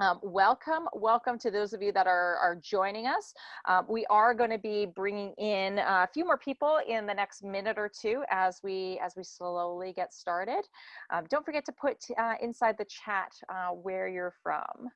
Um, welcome, welcome to those of you that are, are joining us. Uh, we are going to be bringing in a few more people in the next minute or two as we as we slowly get started. Um, don't forget to put uh, inside the chat uh, where you're from.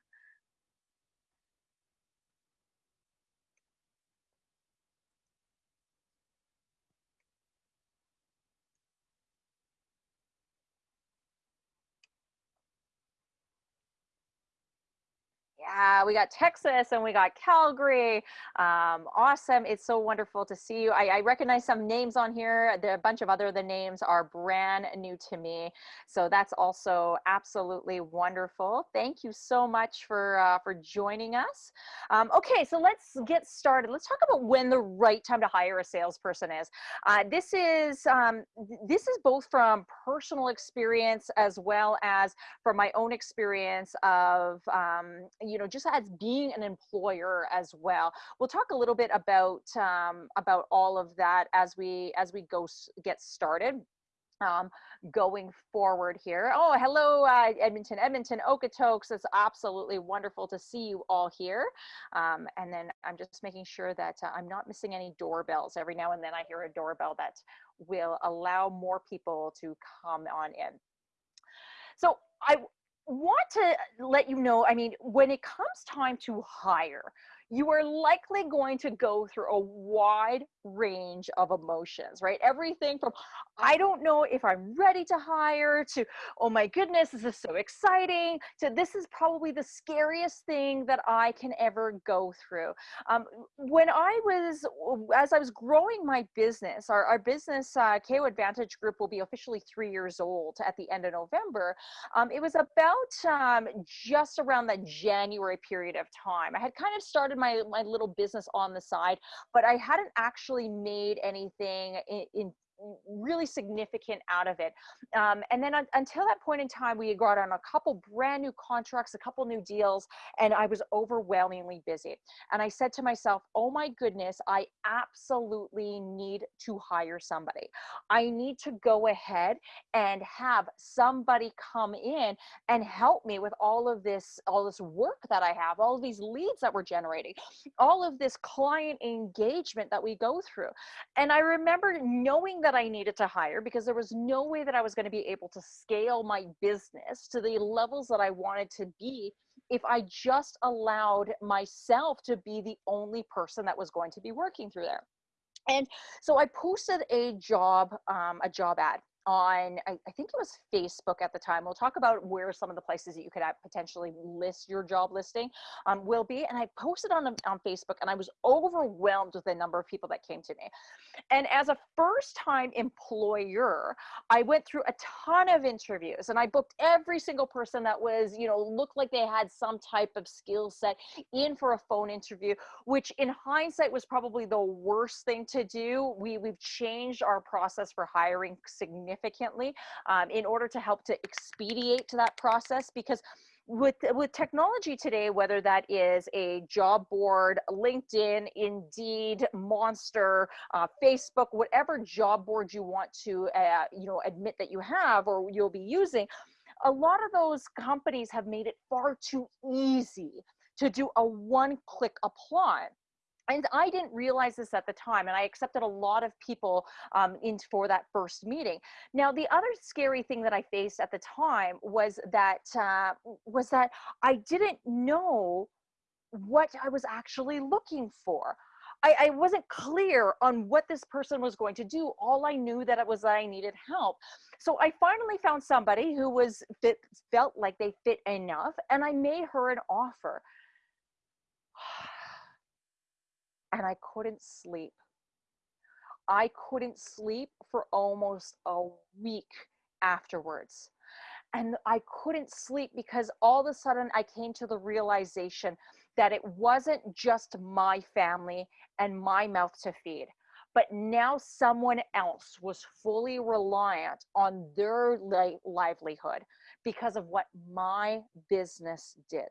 Yeah, we got Texas and we got Calgary. Um, awesome. It's so wonderful to see you. I, I, recognize some names on here. There, a bunch of other the names are brand new to me. So that's also absolutely wonderful. Thank you so much for, uh, for joining us. Um, okay, so let's get started. Let's talk about when the right time to hire a salesperson is. Uh, this is um, this is both from personal experience as well as from my own experience of um, you know just as being an employer as well we'll talk a little bit about um, about all of that as we as we go get started um, going forward here. Oh, hello, uh, Edmonton, Edmonton, Okotoks. It's absolutely wonderful to see you all here. Um, and then I'm just making sure that uh, I'm not missing any doorbells. Every now and then I hear a doorbell that will allow more people to come on in. So I want to let you know, I mean, when it comes time to hire, you are likely going to go through a wide range of emotions, right? Everything from, I don't know if I'm ready to hire, to, oh my goodness, this is so exciting, to this is probably the scariest thing that I can ever go through. Um, when I was, as I was growing my business, our, our business, uh, KO Advantage Group, will be officially three years old at the end of November. Um, it was about um, just around that January period of time. I had kind of started my, my little business on the side, but I hadn't actually made anything in, in really significant out of it. Um, and then until that point in time, we had got on a couple brand new contracts, a couple new deals, and I was overwhelmingly busy. And I said to myself, oh my goodness, I absolutely need to hire somebody. I need to go ahead and have somebody come in and help me with all of this, all this work that I have, all of these leads that we're generating, all of this client engagement that we go through. And I remember knowing that I needed to hire because there was no way that I was going to be able to scale my business to the levels that I wanted to be if I just allowed myself to be the only person that was going to be working through there. And so I posted a job, um, a job ad on I, I, think it was facebook at the time. We'll talk about where some of the places that you could potentially list your job listing um, will be and i posted on, on facebook and i was overwhelmed with the number of people that came to me. And as a first time employer i went through a ton of interviews and i booked every single person that was you know looked like they had some type of skill set in for a phone interview which in hindsight was probably the worst thing to do. We we've changed our process for hiring significantly significantly um, in order to help to expedite that process because with with technology today whether that is a job board linkedin indeed monster uh, facebook whatever job board you want to uh, you know admit that you have or you'll be using a lot of those companies have made it far too easy to do a one click apply and I didn't realize this at the time, and I accepted a lot of people um, in for that first meeting. Now, the other scary thing that I faced at the time was that uh, was that I didn't know what I was actually looking for. I, I, wasn't clear on what this person was going to do. All I knew that it was that I needed help. So I finally found somebody who was fit, felt like they fit enough, and I made her an offer and I couldn't sleep. I couldn't sleep for almost a week afterwards. And I couldn't sleep because all of a sudden I came to the realization that it wasn't just my family and my mouth to feed, but now someone else was fully reliant on their li livelihood because of what my business did.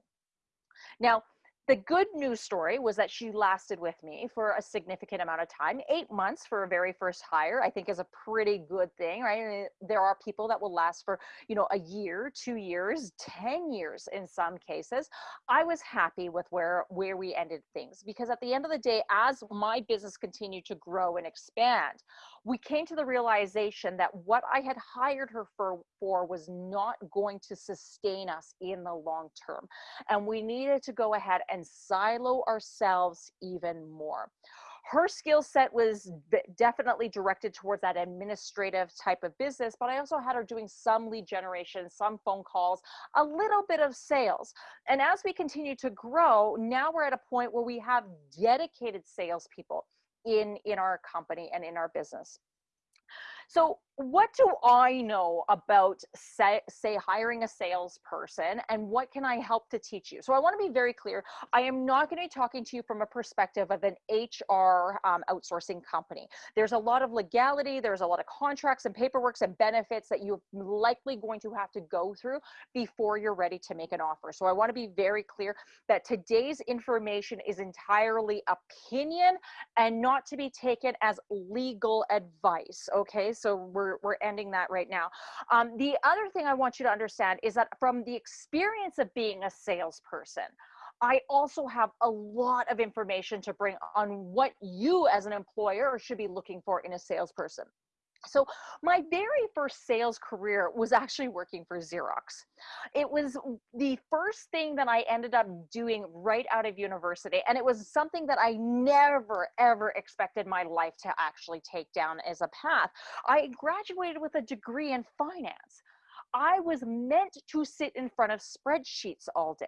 Now, the good news story was that she lasted with me for a significant amount of time. Eight months for a very first hire, I think, is a pretty good thing, right? There are people that will last for, you know, a year, two years, ten years in some cases. I was happy with where where we ended things because at the end of the day, as my business continued to grow and expand, we came to the realization that what I had hired her for, for was not going to sustain us in the long term. And we needed to go ahead and silo ourselves even more her skill set was definitely directed towards that administrative type of business, but I also had her doing some lead generation, some phone calls, a little bit of sales. And as we continue to grow, now we're at a point where we have dedicated salespeople in in our company and in our business so what do I know about say, say hiring a salesperson and what can I help to teach you? So I want to be very clear. I am not going to be talking to you from a perspective of an HR um, outsourcing company. There's a lot of legality. There's a lot of contracts and paperwork and benefits that you're likely going to have to go through before you're ready to make an offer. So I want to be very clear that today's information is entirely opinion and not to be taken as legal advice. Okay, so we're, we're ending that right now. Um, the other thing I want you to understand is that from the experience of being a salesperson, I also have a lot of information to bring on what you as an employer should be looking for in a salesperson. So my very first sales career was actually working for Xerox. It was the first thing that I ended up doing right out of university. And it was something that I never, ever expected my life to actually take down as a path. I graduated with a degree in finance. I was meant to sit in front of spreadsheets all day.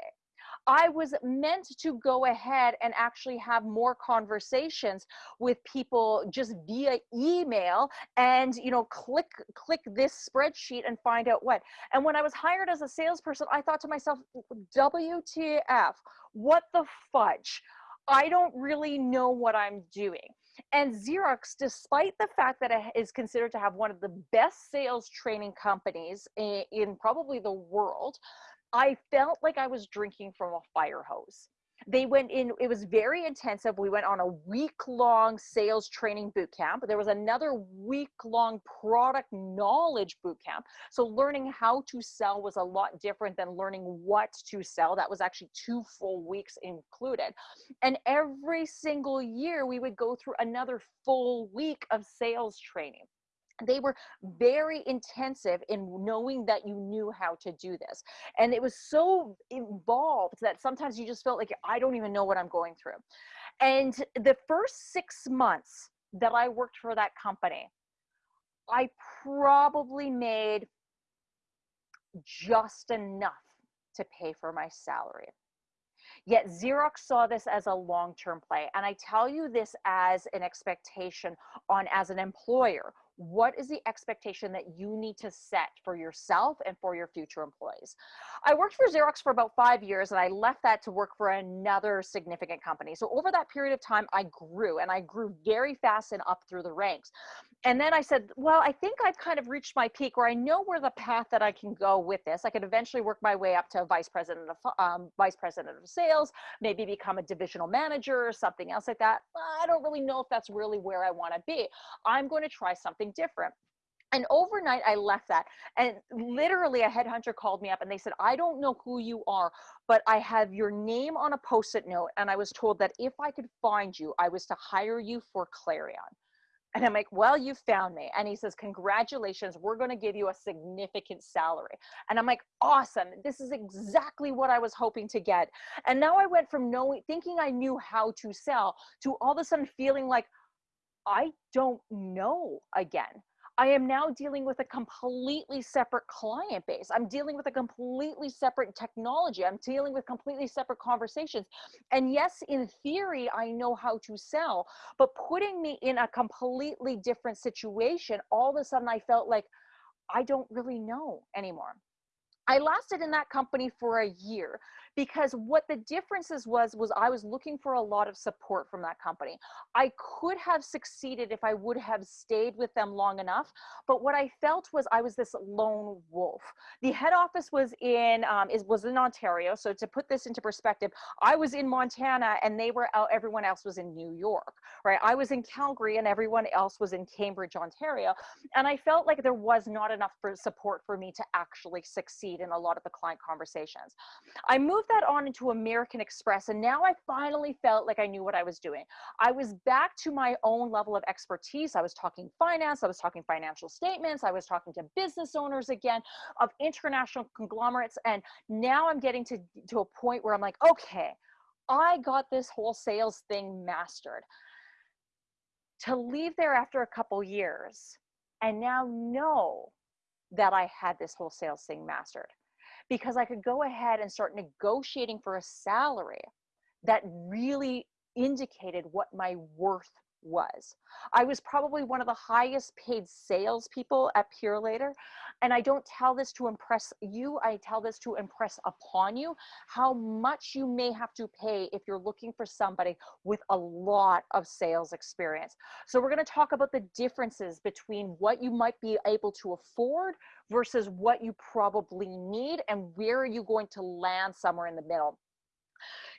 I was meant to go ahead and actually have more conversations with people just via email and you know click click this spreadsheet and find out what. And when I was hired as a salesperson, I thought to myself, WTF, what the fudge? I don't really know what I'm doing. And Xerox, despite the fact that it is considered to have one of the best sales training companies in, in probably the world, I felt like I was drinking from a fire hose. They went in, it was very intensive. We went on a week long sales training boot camp. There was another week long product knowledge boot camp. So, learning how to sell was a lot different than learning what to sell. That was actually two full weeks included. And every single year, we would go through another full week of sales training they were very intensive in knowing that you knew how to do this and it mm. was so involved that sometimes you just felt like i don't even know what i'm going through and the first six months that i worked for that company i probably made just enough to pay for my salary Yet Xerox saw this as a long-term play. And I tell you this as an expectation on as an employer what is the expectation that you need to set for yourself and for your future employees? I worked for Xerox for about five years and I left that to work for another significant company. So over that period of time, I grew and I grew very fast and up through the ranks. And then I said, well, I think I've kind of reached my peak where I know where the path that I can go with this. I could eventually work my way up to vice president of um, vice president of sales, maybe become a divisional manager or something else like that. I don't really know if that's really where I want to be. I'm going to try something something different. And overnight, I left that. And literally, a headhunter called me up and they said, I don't know who you are, but I have your name on a post it note. And I was told that if I could find you, I was to hire you for Clarion. And I'm like, well, you found me. And he says, congratulations, we're going to give you a significant salary. And I'm like, awesome. This is exactly what I was hoping to get. And now I went from knowing, thinking I knew how to sell to all of a sudden feeling like, I don't know again. I am now dealing with a completely separate client base. I'm dealing with a completely separate technology. I'm dealing with completely separate conversations. And yes, in theory, I know how to sell, but putting me in a completely different situation, all of a sudden I felt like I don't really know anymore. I lasted in that company for a year because what the differences was was I was looking for a lot of support from that company. I could have succeeded if I would have stayed with them long enough, but what I felt was I was this lone wolf. The head office was in um, is was in Ontario. So to put this into perspective, I was in Montana and they were out. Everyone else was in New York, right? I was in Calgary and everyone else was in Cambridge, Ontario, and I felt like there was not enough for support for me to actually succeed in a lot of the client conversations. I moved that on into American Express, and now I finally felt like I knew what I was doing. I was back to my own level of expertise. I was talking finance, I was talking financial statements, I was talking to business owners again of international conglomerates. And now I'm getting to, to a point where I'm like, okay, I got this whole sales thing mastered. To leave there after a couple years and now know that I had this whole sales thing mastered because I could go ahead and start negotiating for a salary that really indicated what my worth was. I was probably one of the highest paid salespeople at Purolator. And I don't tell this to impress you, I tell this to impress upon you how much you may have to pay if you're looking for somebody with a lot of sales experience. So we're gonna talk about the differences between what you might be able to afford versus what you probably need and where are you going to land somewhere in the middle.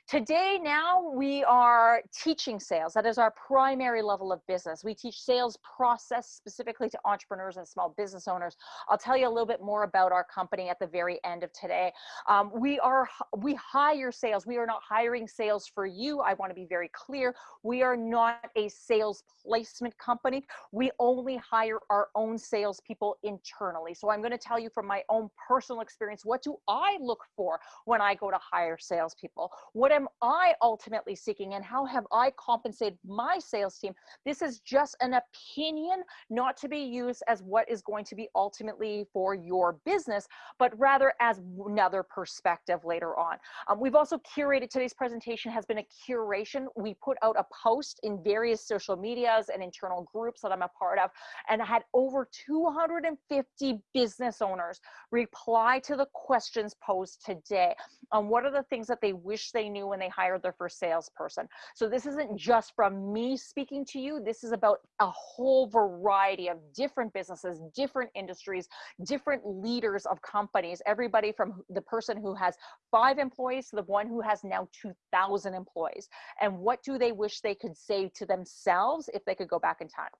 Today, now we are teaching sales. That is our primary level of business. We teach sales process specifically to entrepreneurs and small business owners. I'll tell you a little bit more about our company at the very end of today. Um, we are we hire sales. We are not hiring sales for you. I want to be very clear. We are not a sales placement company. We only hire our own salespeople internally. So I'm going to tell you from my own personal experience. What do I look for when I go to hire salespeople? What am I ultimately seeking and how have I compensated my sales team? This is just an opinion, not to be used as what is going to be ultimately for your business, but rather as another perspective later on. Um, we've also curated today's presentation has been a curation. We put out a post in various social medias and internal groups that I'm a part of and had over 250 business owners reply to the questions posed today on what are the things that they wish they knew when they hired their first salesperson. So this isn't just from me speaking to you. This is about a whole variety of different businesses, different industries, different leaders of companies, everybody from the person who has five employees to the one who has now 2,000 employees. And what do they wish they could say to themselves if they could go back in time?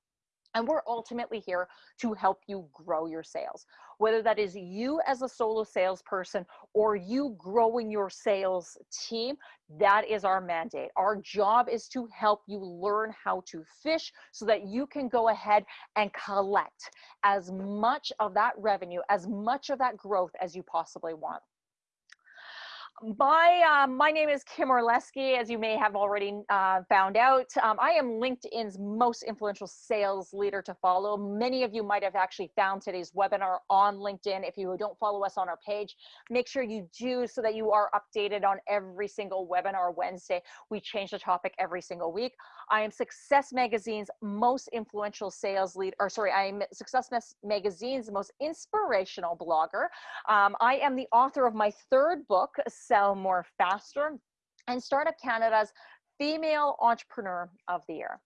And we're ultimately here to help you grow your sales, whether that is you as a solo salesperson or you growing your sales team. That is our mandate. Our job is to help you learn how to fish so that you can go ahead and collect as much of that revenue, as much of that growth as you possibly want my um, my name is Kim Orlesky, as you may have already uh, found out. Um, I am LinkedIn's most influential sales leader to follow. Many of you might have actually found today's webinar on LinkedIn. If you don't follow us on our page, make sure you do so that you are updated on every single webinar Wednesday. We change the topic every single week. I am Success Magazine's most influential sales lead, or sorry, I am Success Magazine's most inspirational blogger. Um, I am the author of my third book, Sell More Faster, and Startup Canada's Female Entrepreneur of the Year.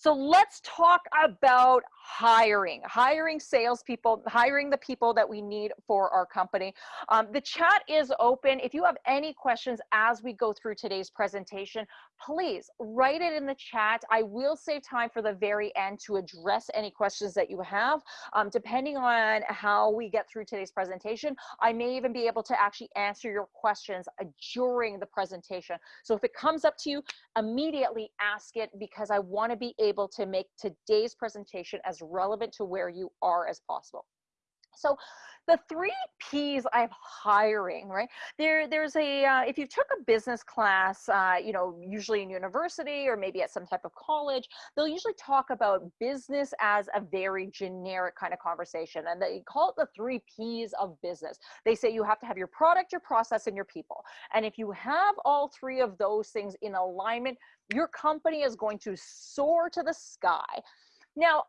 So let's talk about hiring, hiring salespeople, hiring the people that we need for our company. Um, the chat is open. If you have any questions as we go through today's presentation, please write it in the chat. I will save time for the very end to address any questions that you have. Um, depending on how we get through today's presentation, I may even be able to actually answer your questions uh, during the presentation. So if it comes up to you, immediately ask it because I want to be able able to make today's presentation as relevant to where you are as possible. So the three P's of hiring, right? There, there's a, uh, if you took a business class, uh, you know, usually in university or maybe at some type of college, they'll usually talk about business as a very generic kind of conversation. And they call it the three P's of business. They say you have to have your product, your process, and your people. And if you have all three of those things in alignment, your company is going to soar to the sky. Now,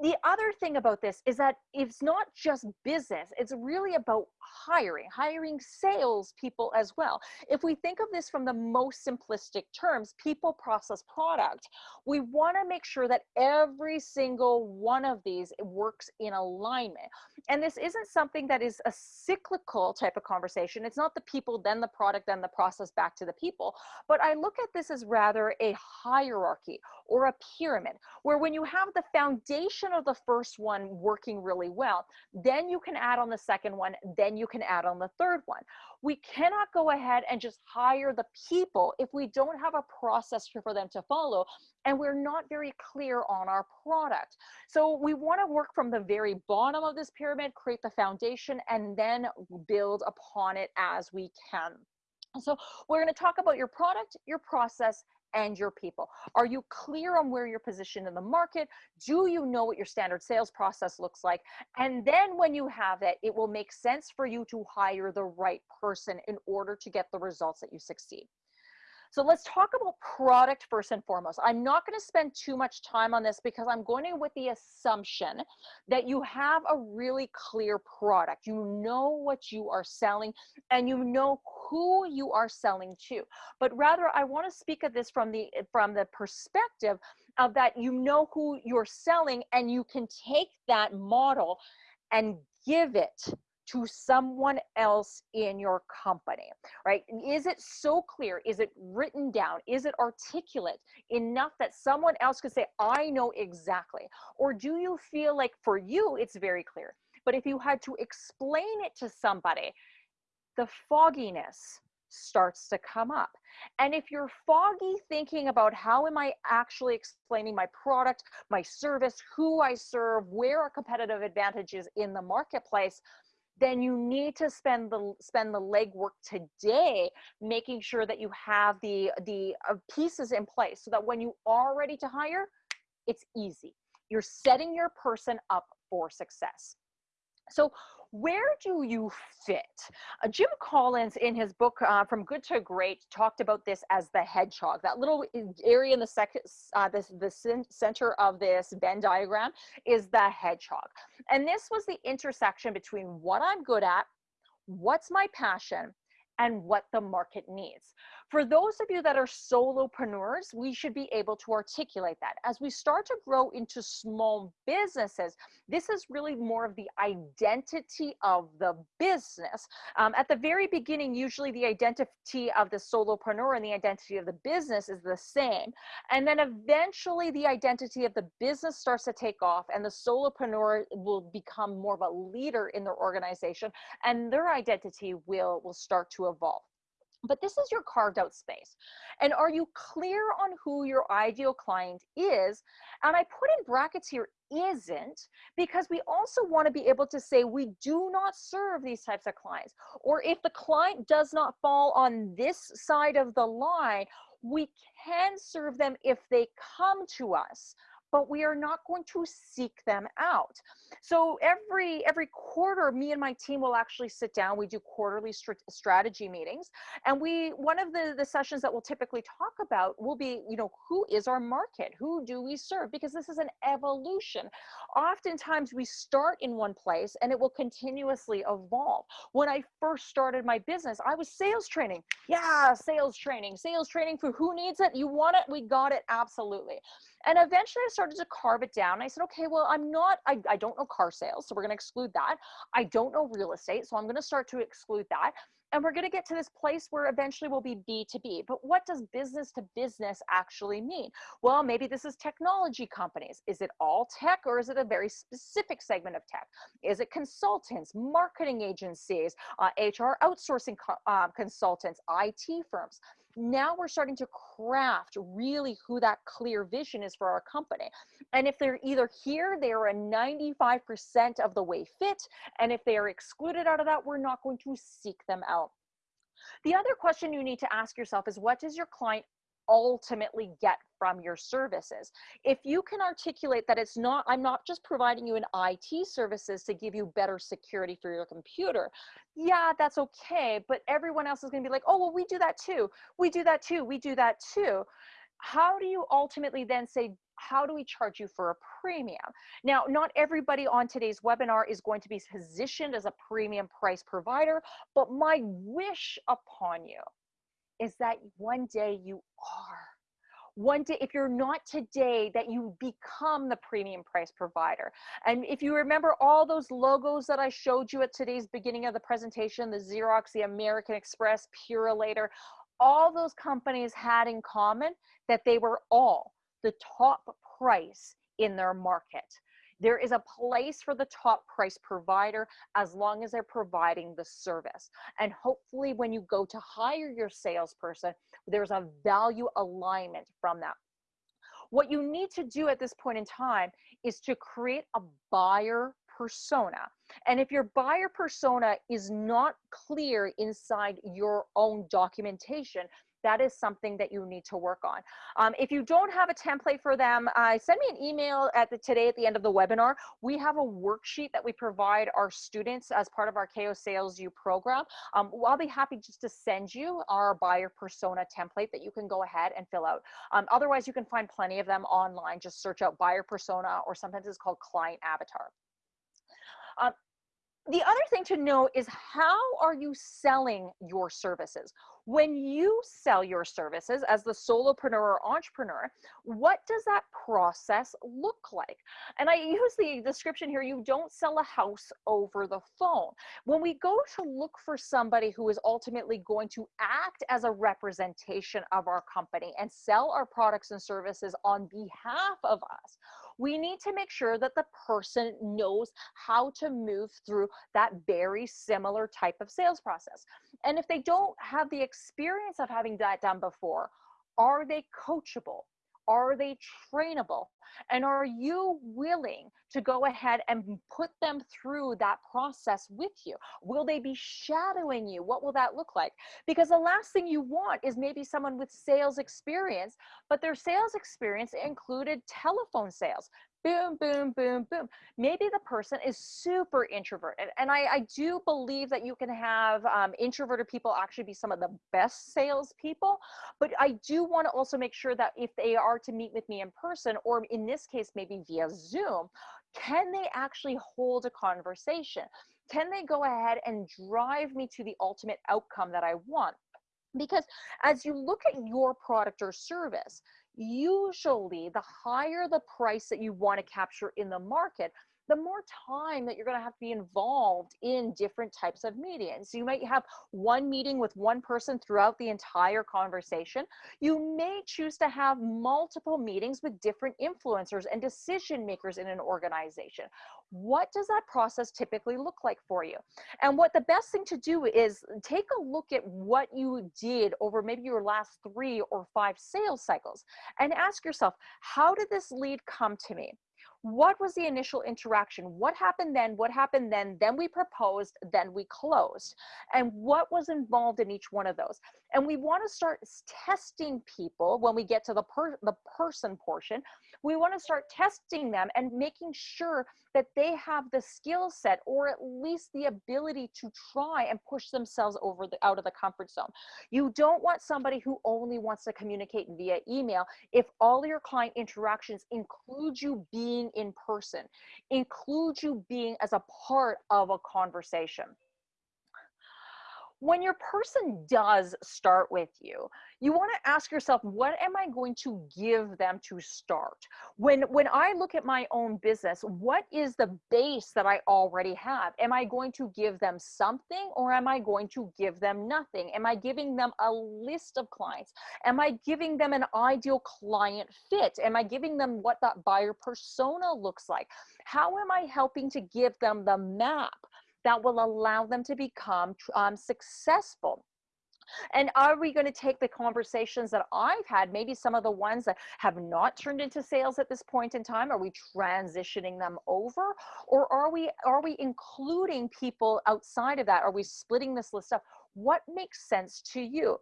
the other thing about this is that it's not just business it's really about hiring hiring sales people as well. If we think of this from the most simplistic terms people process product we want to make sure that every single one of these works in alignment. And this isn't something that is a cyclical type of conversation it's not the people then the product then the process back to the people. But i look at this as rather a hierarchy or a pyramid where when you have the foundation of the first one working really well, then you can add on the second one, then you can add on the third one. We cannot go ahead and just hire the people if we don't have a process for them to follow and we're not very clear on our product. So we want to work from the very bottom of this pyramid, create the foundation, and then build upon it as we can. So we're going to talk about your product, your process, and your people. Are you clear on where you're positioned in the market? Do you know what your standard sales process looks like? And then when you have it, it will make sense for you to hire the right person in order to get the results that you succeed. So let's talk about product first and foremost. I'm not going to spend too much time on this because I'm going in with the assumption that you have a really clear product. You know what you are selling and you know who you are selling to. But rather, I want to speak of this from the from the perspective of that you know who you're selling and you can take that model and give it to someone else in your company, right? Is it so clear? Is it written down? Is it articulate enough that someone else could say, I know exactly? Or do you feel like for you, it's very clear? But if you had to explain it to somebody, the fogginess starts to come up. And if you're foggy thinking about how am I actually explaining my product, my service, who I serve, where our competitive advantage is in the marketplace, then you need to spend the spend the legwork today making sure that you have the the uh, pieces in place so that when you are ready to hire it's easy. You're setting your person up for success. So where do you fit? Uh, Jim Collins, in his book uh, From Good to Great, talked about this as the hedgehog. That little area in the second, uh, this, the center of this Venn diagram is the hedgehog. And this was the intersection between what I'm good at, what's my passion, and what the market needs. For those of you that are solopreneurs, we should be able to articulate that. As we start to grow into small businesses, this is really more of the identity of the business. Um, at the very beginning, usually the identity of the solopreneur and the identity of the business is the same. And then eventually the identity of the business starts to take off and the solopreneur will become more of a leader in their organization and their identity will, will start to evolve but this is your carved out space. And are you clear on who your ideal client is? And I put in brackets here isn't because we also want to be able to say we do not serve these types of clients. Or if the client does not fall on this side of the line, we can serve them if they come to us but we are not going to seek them out. So every every quarter, me and my team will actually sit down. We do quarterly st strategy meetings, and we one of the the sessions that we'll typically talk about will be, you know, who is our market? Who do we serve? Because this is an evolution. Oftentimes we start in one place and it will continuously evolve. When I first started my business, I was sales training. Yeah, sales training, sales training for who needs it. You want it? We got it. Absolutely. And eventually I started to carve it down. I said, okay, well, I'm not, I, I don't know car sales, so we're going to exclude that. I don't know real estate, so I'm going to start to exclude that. And we're going to get to this place where eventually we'll be B2B. But what does business to business actually mean? Well, maybe this is technology companies. Is it all tech or is it a very specific segment of tech? Is it consultants, marketing agencies, uh, HR outsourcing co uh, consultants, IT firms? Now we're starting to craft really who that clear vision is for our company. And if they're either here, they are a 95% of the way fit. And if they are excluded out of that, we're not going to seek them out. The other question you need to ask yourself is what does your client ultimately get from your services. If you can articulate that it's not, I'm not just providing you an IT services to give you better security for your computer. Yeah, that's okay. But everyone else is going to be like, oh, well, we do that too. We do that too. We do that too how do you ultimately then say, how do we charge you for a premium? Now, not everybody on today's webinar is going to be positioned as a premium price provider, but my wish upon you is that one day you are. One day, if you're not today, that you become the premium price provider. And if you remember all those logos that I showed you at today's beginning of the presentation, the Xerox, the American Express, Purolator, all those companies had in common that they were all the top price in their market. There is a place for the top price provider as long as they're providing the service. And hopefully when you go to hire your salesperson, there's a value alignment from that. What you need to do at this point in time is to create a buyer persona. And if your buyer persona is not clear inside your own documentation, that is something that you need to work on. Um, if you don't have a template for them, uh, send me an email at the, today at the end of the webinar. We have a worksheet that we provide our students as part of our KO Sales U program. Um, I'll be happy just to send you our buyer persona template that you can go ahead and fill out. Um, otherwise, you can find plenty of them online. Just search out buyer persona or sometimes it's called client avatar. Um, the other thing to know is how are you selling your services? When you sell your services as the solopreneur or entrepreneur, what does that process look like? And I use the description here, you don't sell a house over the phone. When we go to look for somebody who is ultimately going to act as a representation of our company and sell our products and services on behalf of us, we need to make sure that the person knows how to move through that very similar type of sales process. And if they don't have the experience of having that done before, are they coachable? Are they trainable? And are you willing to go ahead and put them through that process with you? Will they be shadowing you? What will that look like? Because the last thing you want is maybe someone with sales experience, but their sales experience included telephone sales, boom, boom, boom, boom. Maybe the person is super introverted. And I, I do believe that you can have um, introverted people actually be some of the best salespeople. But I do want to also make sure that if they are to meet with me in person, or in this case, maybe via Zoom, can they actually hold a conversation? Can they go ahead and drive me to the ultimate outcome that I want? Because as you look at your product or service, usually the higher the price that you want to capture in the market, the more time that you're going to have to be involved in different types of meetings. You might have one meeting with one person throughout the entire conversation. You may choose to have multiple meetings with different influencers and decision makers in an organization. What does that process typically look like for you? And what the best thing to do is take a look at what you did over maybe your last three or five sales cycles and ask yourself, how did this lead come to me? What was the initial interaction? What happened then? What happened then? Then we proposed, then we closed. And what was involved in each one of those? And we want to start testing people when we get to the, per the person portion we want to start testing them and making sure that they have the skill set or at least the ability to try and push themselves over the out of the comfort zone. You don't want somebody who only wants to communicate via email if all your client interactions include you being in person, include you being as a part of a conversation when your person does start with you, you want to ask yourself, what am I going to give them to start? When, when I look at my own business, what is the base that I already have? Am I going to give them something or am I going to give them nothing? Am I giving them a list of clients? Am I giving them an ideal client fit? Am I giving them what that buyer persona looks like? How am I helping to give them the map that will allow them to become um, successful. And are we going to take the conversations that I've had, maybe some of the ones that have not turned into sales at this point in time? Are we transitioning them over? Or are we are we including people outside of that? Are we splitting this list up? What makes sense to you.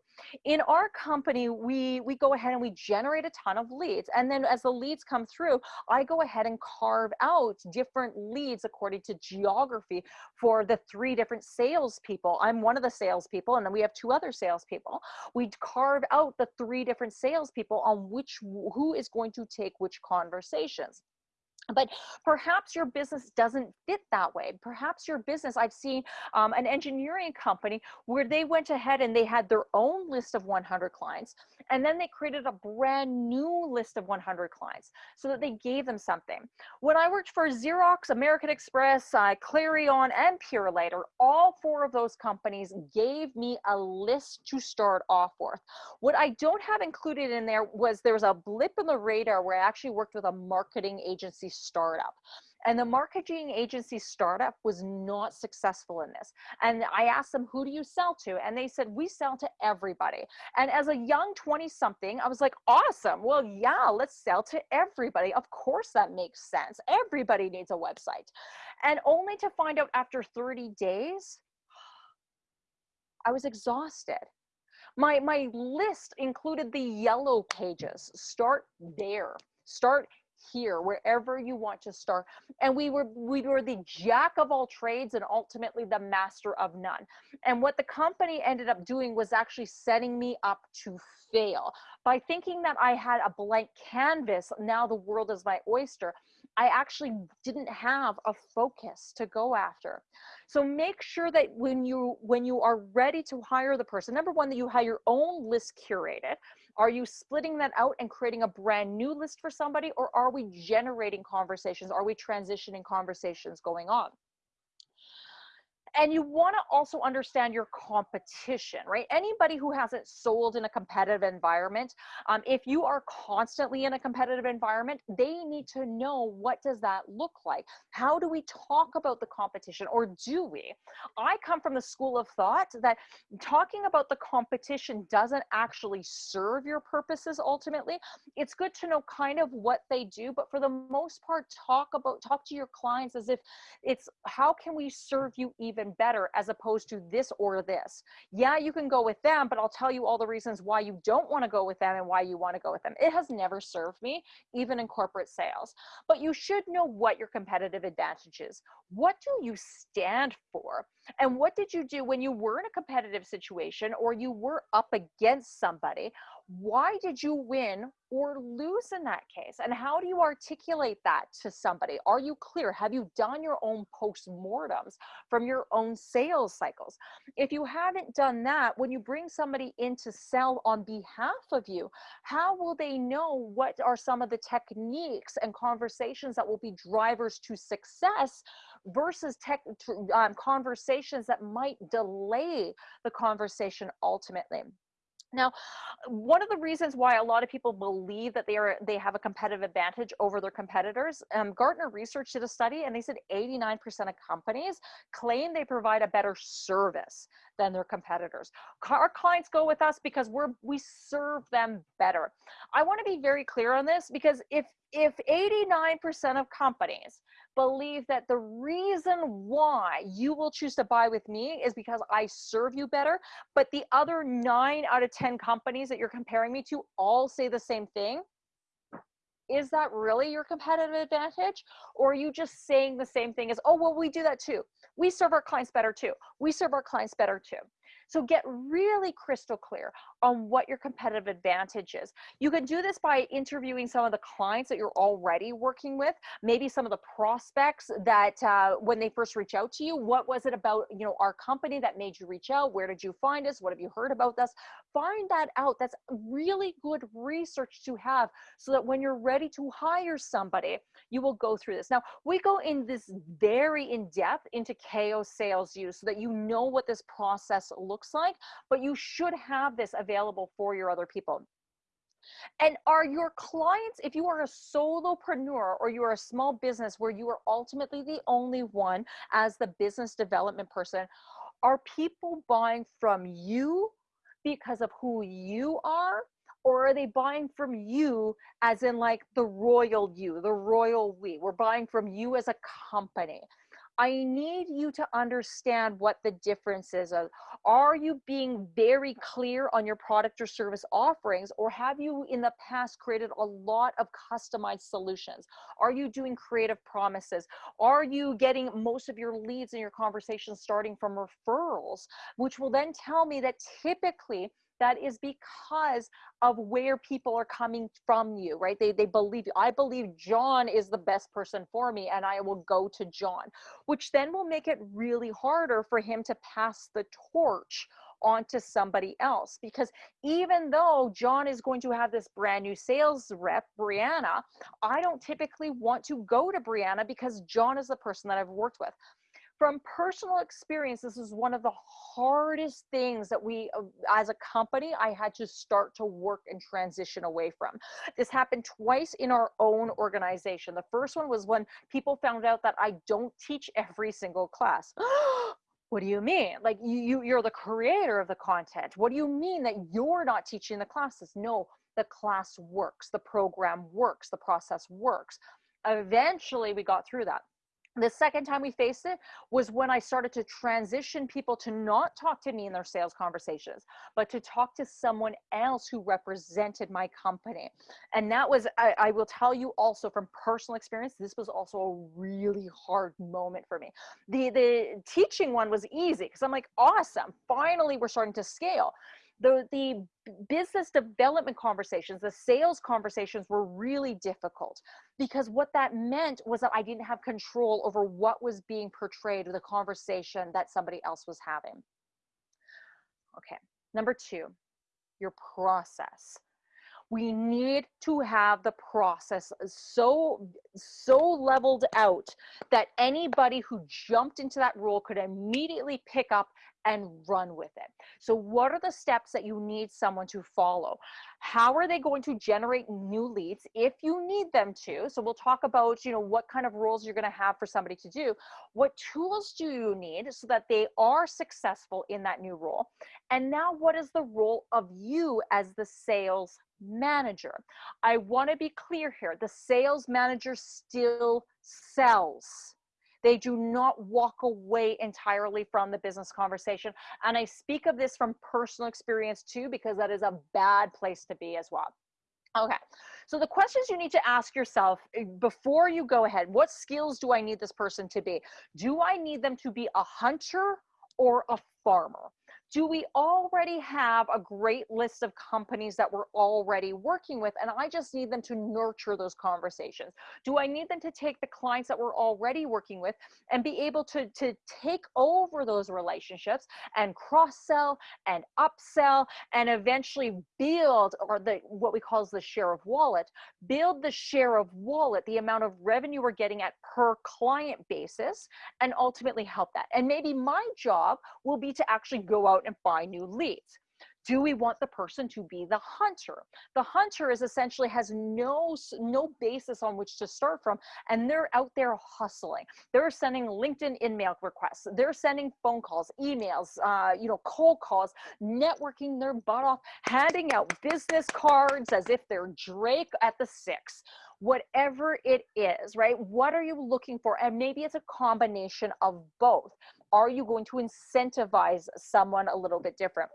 In our company we we go ahead and we generate a ton of leads and then as the leads come through i go ahead and carve out different leads according to geography for the three different salespeople. I'm one of the salespeople and then we have two other salespeople. We carve out the three different salespeople on which who is going to take which conversations but perhaps your business doesn't fit that way. Perhaps your business i've seen um, an engineering company where they went ahead and they had their own list of 100 clients and then they created a brand new list of 100 clients so that they gave them something when i worked for xerox american express uh, clarion and purolator all four of those companies gave me a list to start off with what i don't have included in there was there was a blip in the radar where i actually worked with a marketing agency startup. And the marketing agency startup was not successful in this. And I asked them, who do you sell to? And they said, we sell to everybody. And as a young 20 something, I was like, awesome. Well, yeah, let's sell to everybody. Of course, that makes sense. Everybody needs a website. And only to find out after 30 days, I was exhausted. My, my list included the yellow pages. Start there. Start here wherever you want to start. And we were we were the jack of all trades and ultimately the master of none. And what the company ended up doing was actually setting me up to fail. By thinking that i had a blank canvas now the world is my oyster I actually didn't have a focus to go after. So make sure that when you when you are ready to hire the person, number one, that you have your own list curated. Are you splitting that out and creating a brand new list for somebody, or are we generating conversations? Are we transitioning conversations going on? And you want to also understand your competition right? Anybody who hasn't sold in a competitive environment um, if you are constantly in a competitive environment they need to know what does that look like? How do we talk about the competition? Or do we? I come from the school of thought that talking about the competition doesn't actually serve your purposes ultimately. It's good to know kind of what they do but for the most part talk about talk to your clients as if it's how can we serve you even better as opposed to this or this. Yeah, you can go with them, but I'll tell you all the reasons why you don't want to go with them and why you want to go with them. It has never served me, even in corporate sales. But you should know what your competitive advantage is. What do you stand for? And what did you do when you were in a competitive situation or you were up against somebody? Why did you win or lose in that case? And how do you articulate that to somebody? Are you clear? Have you done your own post-mortems from your own sales cycles? If you haven't done that, when you bring somebody in to sell on behalf of you, how will they know what are some of the techniques and conversations that will be drivers to success versus tech um, conversations that might delay the conversation ultimately? Now, one of the reasons why a lot of people believe that they are they have a competitive advantage over their competitors, um, Gartner Research did a study and they said 89% of companies claim they provide a better service than their competitors. Our clients go with us because we're we serve them better. I want to be very clear on this because if if 89% of companies believe that the reason why you will choose to buy with me is because I serve you better, but the other nine out of 10 companies that you're comparing me to all say the same thing, is that really your competitive advantage? Or are you just saying the same thing as, oh, well, we do that too. We serve our clients better too. We serve our clients better too. So get really crystal clear on what your competitive advantage is. You can do this by interviewing some of the clients that you're already working with, maybe some of the prospects that uh, when they first reach out to you, what was it about you know our company that made you reach out? Where did you find us? What have you heard about us? Find that out. That's really good research to have so that when you're ready to hire somebody, you will go through this. Now, we go in this very in depth into KO sales use so that you know what this process looks looks like, but you should have this available for your other people. And are your clients, if you are a solopreneur or you're a small business where you are ultimately the only one as the business development person, are people buying from you because of who you are? Or are they buying from you as in like the royal you, the royal we? We're buying from you as a company. I need you to understand what the difference is. Are you being very clear on your product or service offerings, or have you in the past created a lot of customized solutions? Are you doing creative promises? Are you getting most of your leads in your conversations starting from referrals, which will then tell me that typically that is because of where people are coming from you right? They they believe i believe john is the best person for me and i will go to john which then will make it really harder for him to pass the torch onto somebody else. Because even though John is going to have this brand new sales rep, Brianna, I don't typically want to go to Brianna because John is the person that I've worked with from personal experience, this is one of the hardest things that we, uh, as a company, I had to start to work and transition away from. This happened twice in our own organization. The first one was when people found out that I don't teach every single class. what do you mean? Like you, you're the creator of the content. What do you mean that you're not teaching the classes? No, the class works, the program works, the process works. Eventually, we got through that the second time we faced it was when I started to transition people to not talk to me in their sales conversations, but to talk to someone else who represented my company. And that was, I, I, will tell you also from personal experience, this was also a really hard moment for me. The, the teaching one was easy because I'm like, awesome, finally we're starting to scale the the business development conversations the sales conversations were really difficult because what that meant was that i didn't have control over what was being portrayed or the conversation that somebody else was having. Okay number two your process. We need to have the process so so leveled out that anybody who jumped into that role could immediately pick up and run with it. So what are the steps that you need someone to follow? How are they going to generate new leads if you need them to? So we'll talk about, you know, what kind of roles you're going to have for somebody to do. What tools do you need so that they are successful in that new role? And now what is the role of you as the sales manager. I want to be clear here. The sales manager still sells. They do not walk away entirely from the business conversation. And I speak of this from personal experience too, because that is a bad place to be as well. Okay, so the questions you need to ask yourself eh, before you go ahead what skills do I need this person to be? Do I need them to be a hunter or a farmer? Do we already have a great list of companies that we're already working with? And i just need them to nurture those conversations. Do i need them to take the clients that we're already working with and be able to to take over those relationships and cross sell and upsell and eventually build or the what we call the share of wallet build the share of wallet the amount of revenue we're getting at per client basis and ultimately help that? And maybe my job will be to actually go out and find new leads. Do we want the person to be the hunter? The hunter is essentially has no no basis on which to start from and they're out there hustling. They're sending linkedin email requests. They're sending phone calls emails uh, you know cold calls networking their butt off handing out business cards as if they're drake at the six. Whatever it is right? What are you looking for? And maybe it's a combination of both are you going to incentivize someone a little bit different?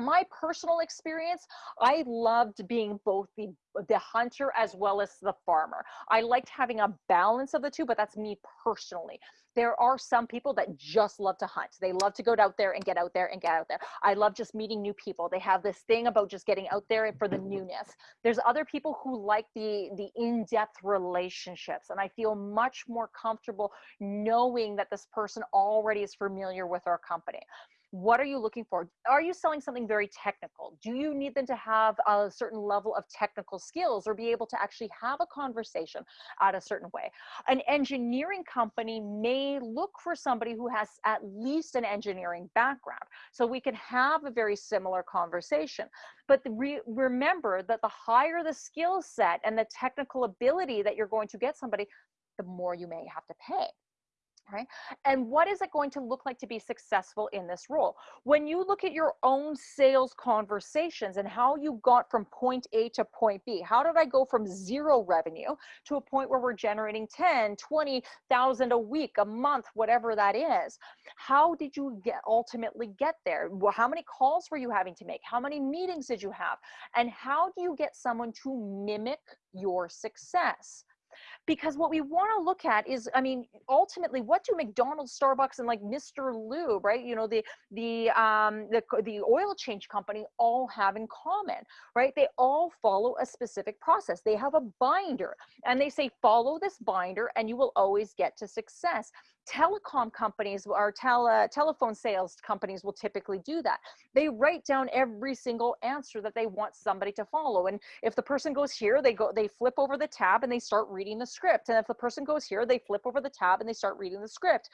My personal experience, I loved being both the the hunter as well as the farmer. I liked having a balance of the two, but that's me personally. There are some people that just love to hunt. They love to go out there and get out there and get out there. I love just meeting new people. They have this thing about just getting out there for the newness. There's other people who like the the in-depth relationships and I feel much more comfortable knowing that this person already is familiar with our company what are you looking for? Are you selling something very technical? Do you need them to have a certain level of technical skills or be able to actually have a conversation at a certain way? An engineering company may look for somebody who has at least an engineering background so we can have a very similar conversation. But re remember that the higher the skill set and the technical ability that you're going to get somebody the more you may have to pay Right? And what is it going to look like to be successful in this role? When you look at your own sales conversations and how you got from point A to point B, how did I go from zero revenue to a point where we're generating 10, 20,000 a week, a month, whatever that is? How did you get ultimately get there? How many calls were you having to make? How many meetings did you have? And how do you get someone to mimic your success? Because what we want to look at is i mean ultimately what do mcdonald's starbucks and like mr lube right you know the the um the, the oil change company all have in common right they all follow a specific process they have a binder and they say follow this binder and you will always get to success telecom companies or tele, telephone sales companies will typically do that. They write down every single answer that they want somebody to follow. And if the person goes here, they go, they flip over the tab and they start reading the script. And if the person goes here, they flip over the tab and they start reading the script.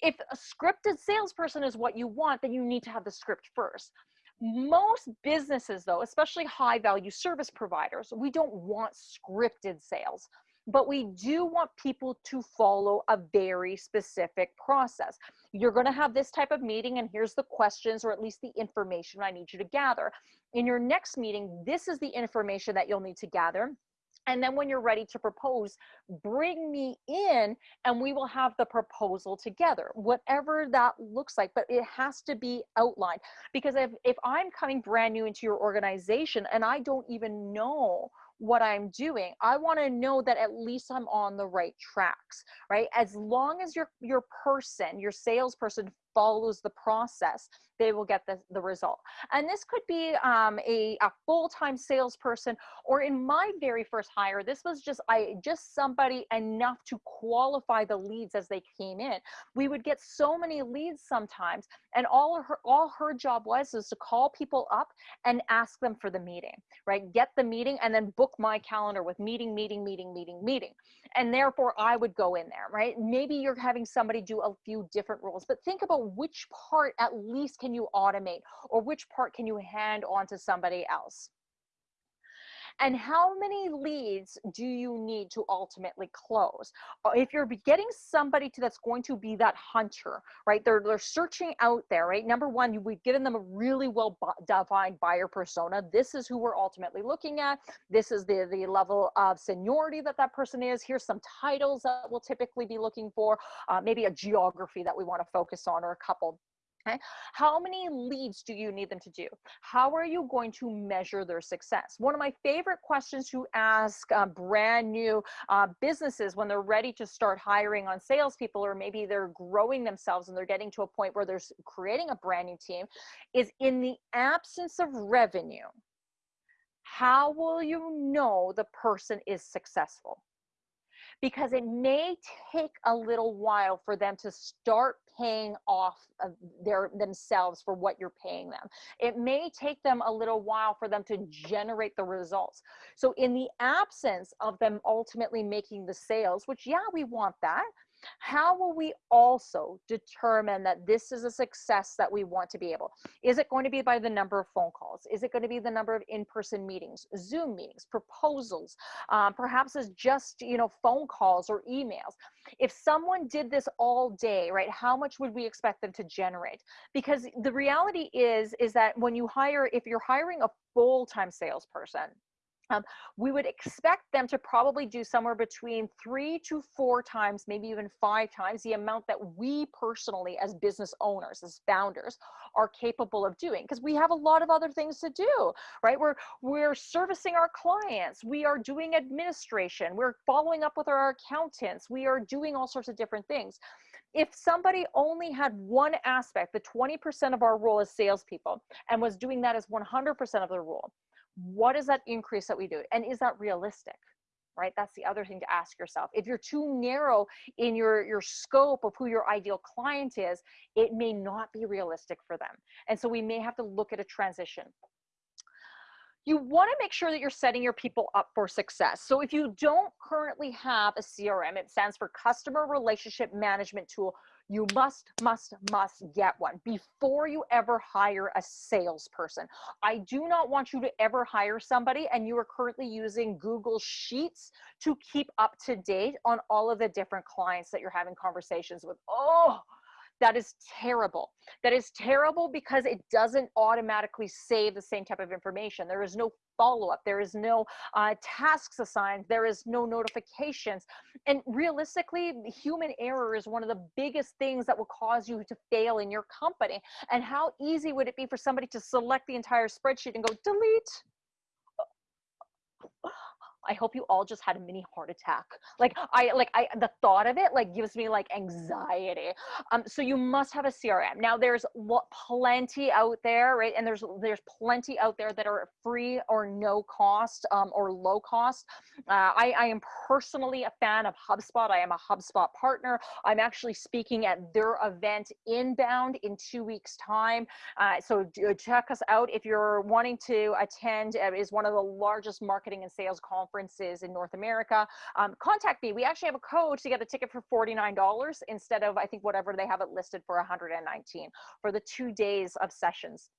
If a scripted salesperson is what you want, then you need to have the script first. Most businesses though, especially high value service providers, we don't want scripted sales but we do want people to follow a very specific process. You're going to have this type of meeting, and here's the questions or at least the information I need you to gather. In your next meeting, this is the information that you'll need to gather. And then when you're ready to propose, bring me in and we will have the proposal together, whatever that looks like. But it has to be outlined because if, if I'm coming brand new into your organization and I don't even know what I'm doing. I want to know that at least I'm on the right tracks, right? As long as your your person, your salesperson follows the process, they will get the, the result. And this could be um, a, a full-time salesperson, or in my very first hire, this was just I just somebody enough to qualify the leads as they came in. We would get so many leads sometimes, and all her all her job was is to call people up and ask them for the meeting, right? Get the meeting and then book my calendar with meeting, meeting, meeting, meeting, meeting. And therefore I would go in there, right? Maybe you're having somebody do a few different roles, but think about which part at least can you automate or which part can you hand on to somebody else? And how many leads do you need to ultimately close? Uh, if you're getting somebody to that's going to be that hunter right? They're they're searching out there right? Number one we've given them a really well defined buyer persona. This is who we're ultimately looking at. This is the the level of seniority that that person is. Here's some titles that we'll typically be looking for uh, maybe a geography that we want to focus on or a couple Okay. How many leads do you need them to do? How are you going to measure their success? One of my favorite questions to ask uh, brand new uh, businesses when they're ready to start hiring on salespeople, or maybe they're growing themselves and they're getting to a point where they're creating a brand new team, is in the absence of revenue, how will you know the person is successful? Because it may take a little while for them to start paying off their themselves for what you're paying them. It may take them a little while for them to generate the results. So in the absence of them ultimately making the sales, which yeah, we want that, how will we also determine that this is a success that we want to be able? Is it going to be by the number of phone calls? Is it going to be the number of in-person meetings, Zoom meetings, proposals? Um, perhaps it's just, you know, phone calls or emails. If someone did this all day, right, how much would we expect them to generate? Because the reality is, is that when you hire, if you're hiring a full-time salesperson, um, we would expect them to probably do somewhere between three to four times, maybe even five times the amount that we personally, as business owners, as founders, are capable of doing. Because we have a lot of other things to do, right? We're we're servicing our clients, we are doing administration, we're following up with our accountants, we are doing all sorts of different things if somebody only had one aspect, the 20% of our role as salespeople, and was doing that as 100% of their role, what is that increase that we do? And is that realistic right? That's the other thing to ask yourself. If you're too narrow in your your scope of who your ideal client is it may not be realistic for them. And so we may have to look at a transition. You want to make sure that you're setting your people up for success. So if you don't currently have a CRM, it stands for customer relationship management tool, You must, must, must get one before you ever hire a salesperson. I do not want you to ever hire somebody and you are currently using Google Sheets to keep up to date on all of the different clients that you're having conversations with. Oh, that is terrible. That is terrible because it doesn't automatically save the same type of information. There is no follow up. There is no uh, tasks assigned. There is no notifications. And realistically, human error is one of the biggest things that will cause you to fail in your company. And how easy would it be for somebody to select the entire spreadsheet and go delete? I hope you all just had a mini heart attack. Like I like I the thought of it like gives me like anxiety. Um so you must have a CRM. Now there's plenty out there, right? And there's there's plenty out there that are free or no cost um or low cost. Uh, I I am personally a fan of HubSpot. I am a HubSpot partner. I'm actually speaking at their event inbound in 2 weeks time. Uh, so check us out if you're wanting to attend uh, is one of the largest marketing and sales conferences conferences in North America, um, contact me. We actually have a code to get a ticket for $49 instead of, I think, whatever they have it listed for 119 for the two days of sessions.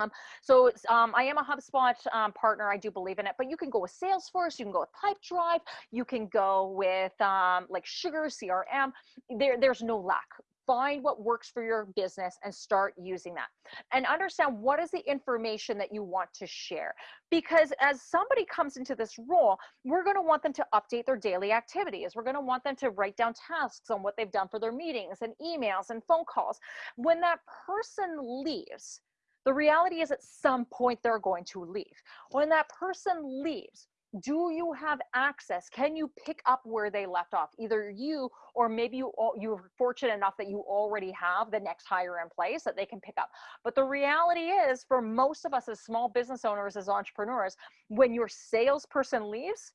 Um, so um, I am a HubSpot um, partner. I do believe in it, but you can go with Salesforce. You can go with Pipedrive. You can go with um, like Sugar CRM. There, there's no lack find what works for your business and start using that. And understand what is the information that you want to share. Because as somebody comes into this role we're going to want them to update their daily activities. We're going to want them to write down tasks on what they've done for their meetings and emails and phone calls. When that person leaves the reality is at some point they're going to leave. When that person leaves do you have access? Can you pick up where they left off? Either you or maybe you you're fortunate enough that you already have the next hire in place that they can pick up. But the reality is for most of us as small business owners as entrepreneurs when your salesperson leaves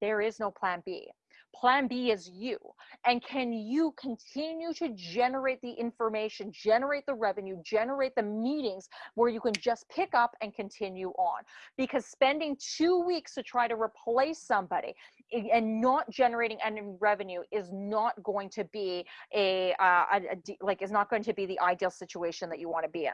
there is no plan b Plan B is you. And can you continue to generate the information, generate the revenue, generate the meetings where you can just pick up and continue on? Because spending two weeks to try to replace somebody and not generating any revenue is not going to be a, uh, a, a like is not going to be the ideal situation that you want to be in.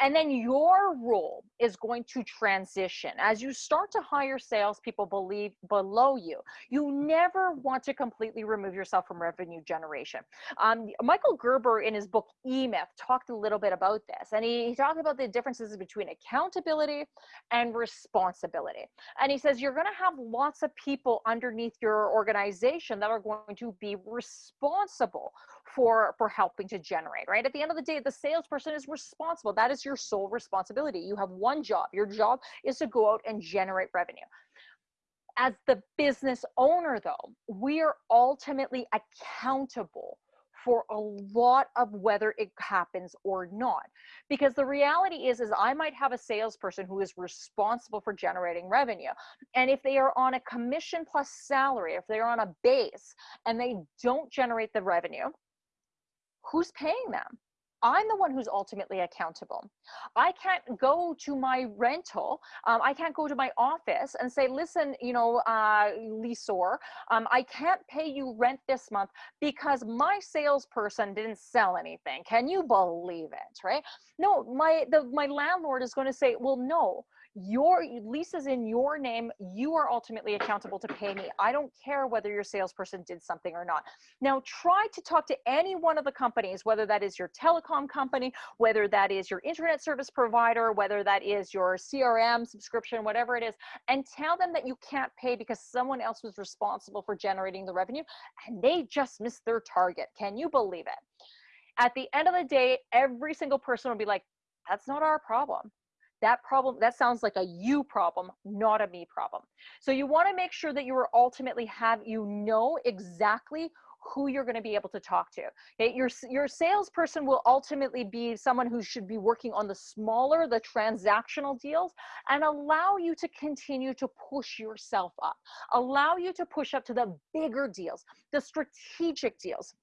And then your role is going to transition. As you start to hire salespeople believe below you, you never want to completely remove yourself from revenue generation. Um, Michael Gerber in his book E-Myth talked a little bit about this. And he, he talked about the differences between accountability and responsibility. And he says, you're going to have lots of people underneath your organization that are going to be responsible for for helping to generate right? At the end of the day the salesperson is responsible. That is your sole responsibility. You have one job. Your job is to go out and generate revenue. As the business owner though we are ultimately accountable for a lot of whether it happens or not. Because the reality is is i might have a salesperson who is responsible for generating revenue and if they are on a commission plus salary if they're on a base and they don't generate the revenue who's paying them? I'm the one who's ultimately accountable. I can't go to my rental. Um, I can't go to my office and say, listen, you know, uh, Lisor, um, I can't pay you rent this month because my salesperson didn't sell anything. Can you believe it, right? No, my, the, my landlord is going to say, well, no, your lease is in your name. You are ultimately accountable to pay me. I don't care whether your salesperson did something or not. Now try to talk to any one of the companies whether that is your telecom company whether that is your internet service provider whether that is your crm subscription whatever it is and tell them that you can't pay because someone else was responsible for generating the revenue and they just missed their target. Can you believe it? At the end of the day every single person will be like that's not our problem that problem that sounds like a you problem not a me problem. So you want to make sure that you are ultimately have you know exactly who you're going to be able to talk to. Okay? your your salesperson will ultimately be someone who should be working on the smaller the transactional deals and allow you to continue to push yourself up. Allow you to push up to the bigger deals the strategic deals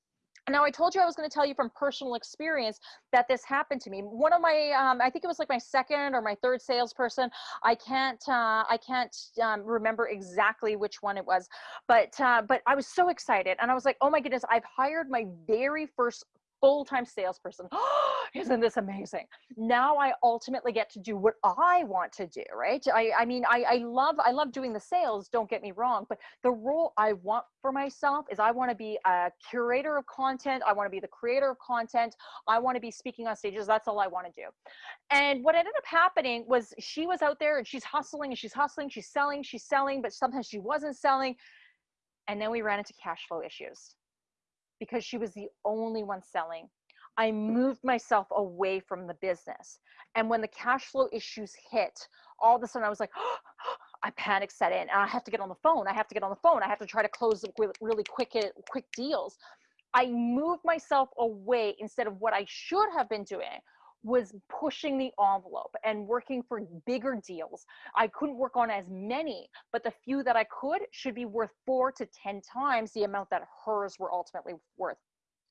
now I told you I was going to tell you from personal experience that this happened to me. One of my, um, I think it was like my second or my third salesperson. I can't, uh, I can't um, remember exactly which one it was, but uh, but I was so excited and I was like, oh my goodness, I've hired my very first full-time salesperson. Isn't this amazing? Now I ultimately get to do what I want to do, right? I, I mean, I, I love, I love doing the sales, don't get me wrong, but the role I want for myself is I want to be a curator of content. I want to be the creator of content. I want to be speaking on stages. That's all I want to do. And what ended up happening was she was out there and she's hustling and she's hustling, she's selling, she's selling, but sometimes she wasn't selling. And then we ran into cash flow issues because she was the only one selling. I moved myself away from the business. And when the cash flow issues hit, all of a sudden I was like, oh, I panic set in and I have to get on the phone. I have to get on the phone. I have to try to close really quick, quick deals. I moved myself away instead of what I should have been doing, was pushing the envelope and working for bigger deals. I couldn't work on as many, but the few that I could should be worth four to 10 times the amount that hers were ultimately worth.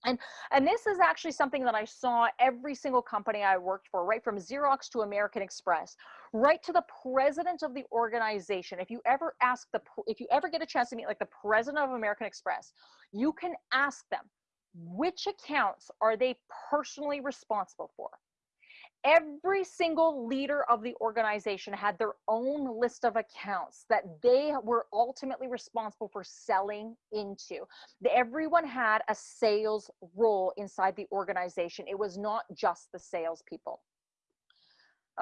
And, and this is actually something that I saw every single company I worked for, right from Xerox to American Express, right to the president of the organization. If you ever ask the, if you ever get a chance to meet like the president of American Express, you can ask them, which accounts are they personally responsible for? Every single leader of the organization had their own list of accounts that they were ultimately responsible for selling into. Everyone had a sales role inside the organization. It was not just the salespeople.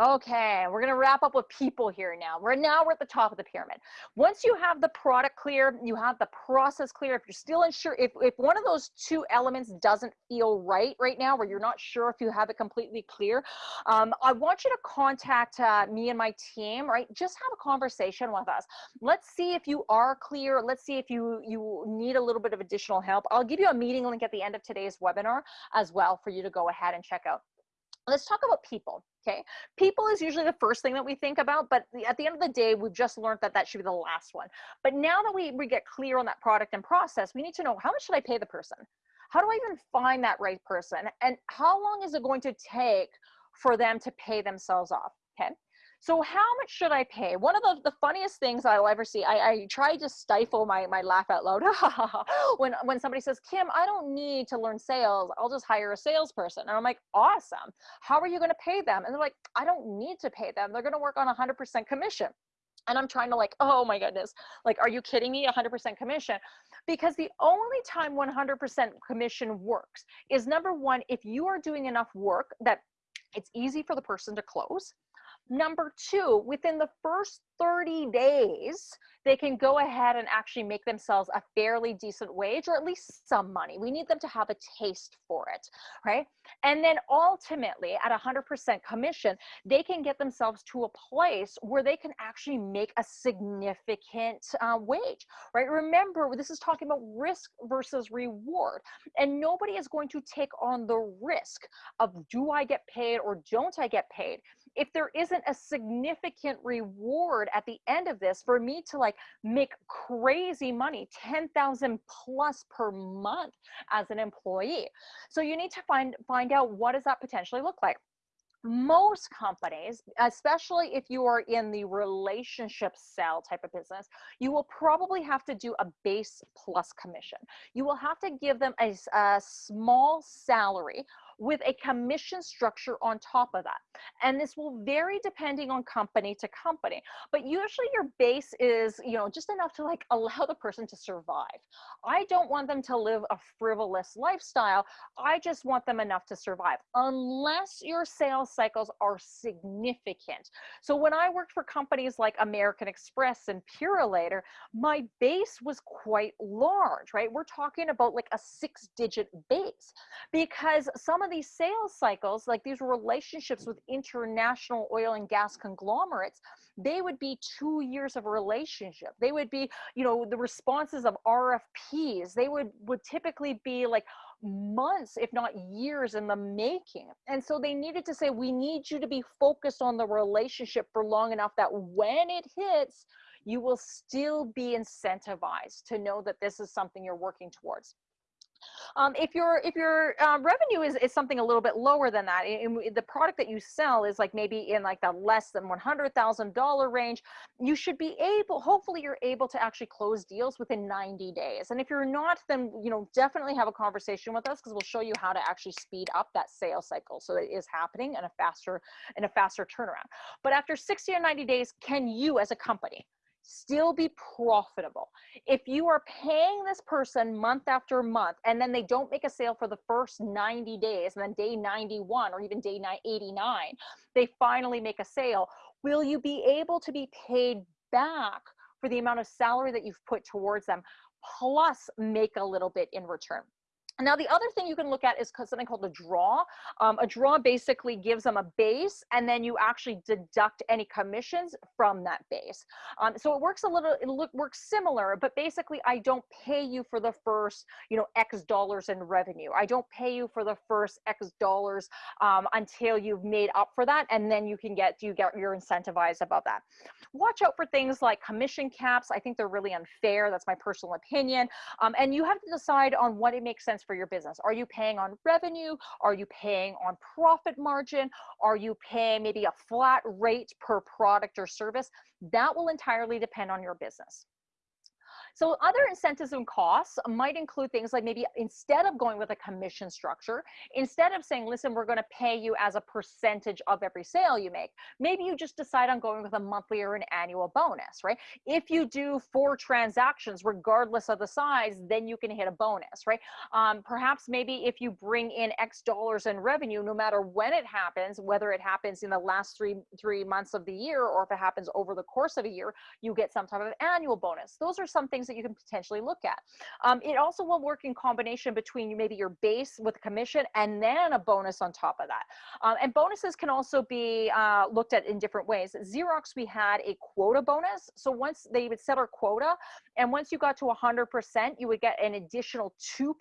Okay, we're gonna wrap up with people here now. We're now we're at the top of the pyramid. Once you have the product clear, you have the process clear. If you're still unsure, if, if one of those two elements doesn't feel right right now, where you're not sure if you have it completely clear, um, I want you to contact uh, me and my team, right? Just have a conversation with us. Let's see if you are clear. Let's see if you, you need a little bit of additional help. I'll give you a meeting link at the end of today's webinar as well for you to go ahead and check out. Let's talk about people, okay? People is usually the first thing that we think about, but at the end of the day, we've just learned that that should be the last one. But now that we, we get clear on that product and process, we need to know how much should I pay the person? How do I even find that right person? And how long is it going to take for them to pay themselves off, okay? So how much should I pay? One of the, the funniest things I'll ever see, I, I try to stifle my, my laugh out loud when, when somebody says, Kim, I don't need to learn sales. I'll just hire a salesperson. And I'm like, awesome. How are you going to pay them? And they're like, I don't need to pay them. They're going to work on 100% commission. And I'm trying to like, oh my goodness, like, are you kidding me? 100% commission. Because the only time 100% commission works is number one, if you are doing enough work that it's easy for the person to close Number two, within the first 30 days, they can go ahead and actually make themselves a fairly decent wage or at least some money. We need them to have a taste for it, right? And then ultimately, at 100% commission, they can get themselves to a place where they can actually make a significant uh, wage, right? Remember, this is talking about risk versus reward. And nobody is going to take on the risk of do I get paid or don't I get paid if there isn't a significant reward at the end of this for me to like make crazy money 10,000 plus per month as an employee so you need to find find out what does that potentially look like most companies, especially if you are in the relationship sell type of business, you will probably have to do a base plus commission. You will have to give them a, a small salary with a commission structure on top of that. And this will vary depending on company to company, but usually your base is, you know, just enough to like allow the person to survive. I don't want them to live a frivolous lifestyle. I just want them enough to survive unless your sales cycles are significant. So when I worked for companies like American Express and Purolator, my base was quite large, right? We're talking about like a six digit base because some of of these sales cycles, like these relationships with international oil and gas conglomerates, they would be two years of a relationship. They would be, you know, the responses of RFPs, they would, would typically be like months, if not years in the making. And so they needed to say, we need you to be focused on the relationship for long enough that when it hits, you will still be incentivized to know that this is something you're working towards. Um, if your if your uh, revenue is, is something a little bit lower than that, and the product that you sell is like maybe in like the less than one hundred thousand dollar range, you should be able. Hopefully, you're able to actually close deals within ninety days. And if you're not, then you know definitely have a conversation with us because we'll show you how to actually speed up that sales cycle so that it is happening in a faster in a faster turnaround. But after sixty or ninety days, can you as a company still be profitable. If you are paying this person month after month and then they don't make a sale for the first 90 days and then day 91 or even day 89, they finally make a sale, will you be able to be paid back for the amount of salary that you've put towards them plus make a little bit in return? Now, the other thing you can look at is something called a draw. Um, a draw basically gives them a base, and then you actually deduct any commissions from that base. Um, so it works a little, it look, works similar, but basically I don't pay you for the first, you know, X dollars in revenue. I don't pay you for the first X dollars um, until you've made up for that, and then you can get, you get your incentivized above that. Watch out for things like commission caps. I think they're really unfair. That's my personal opinion. Um, and you have to decide on what it makes sense for your business. Are you paying on revenue? Are you paying on profit margin? Are you paying maybe a flat rate per product or service? That will entirely depend on your business. So other incentives and costs might include things like maybe instead of going with a commission structure, instead of saying, listen, we're going to pay you as a percentage of every sale you make, maybe you just decide on going with a monthly or an annual bonus, right? If you do four transactions, regardless of the size, then you can hit a bonus, right? Um, perhaps maybe if you bring in X dollars in revenue, no matter when it happens, whether it happens in the last three, three months of the year, or if it happens over the course of a year, you get some type of annual bonus. Those are some things that you can potentially look at. Um, it also will work in combination between maybe your base with commission and then a bonus on top of that. Um, and bonuses can also be uh, looked at in different ways. Xerox, we had a quota bonus. So once they would set our quota, and once you got to 100%, you would get an additional 2%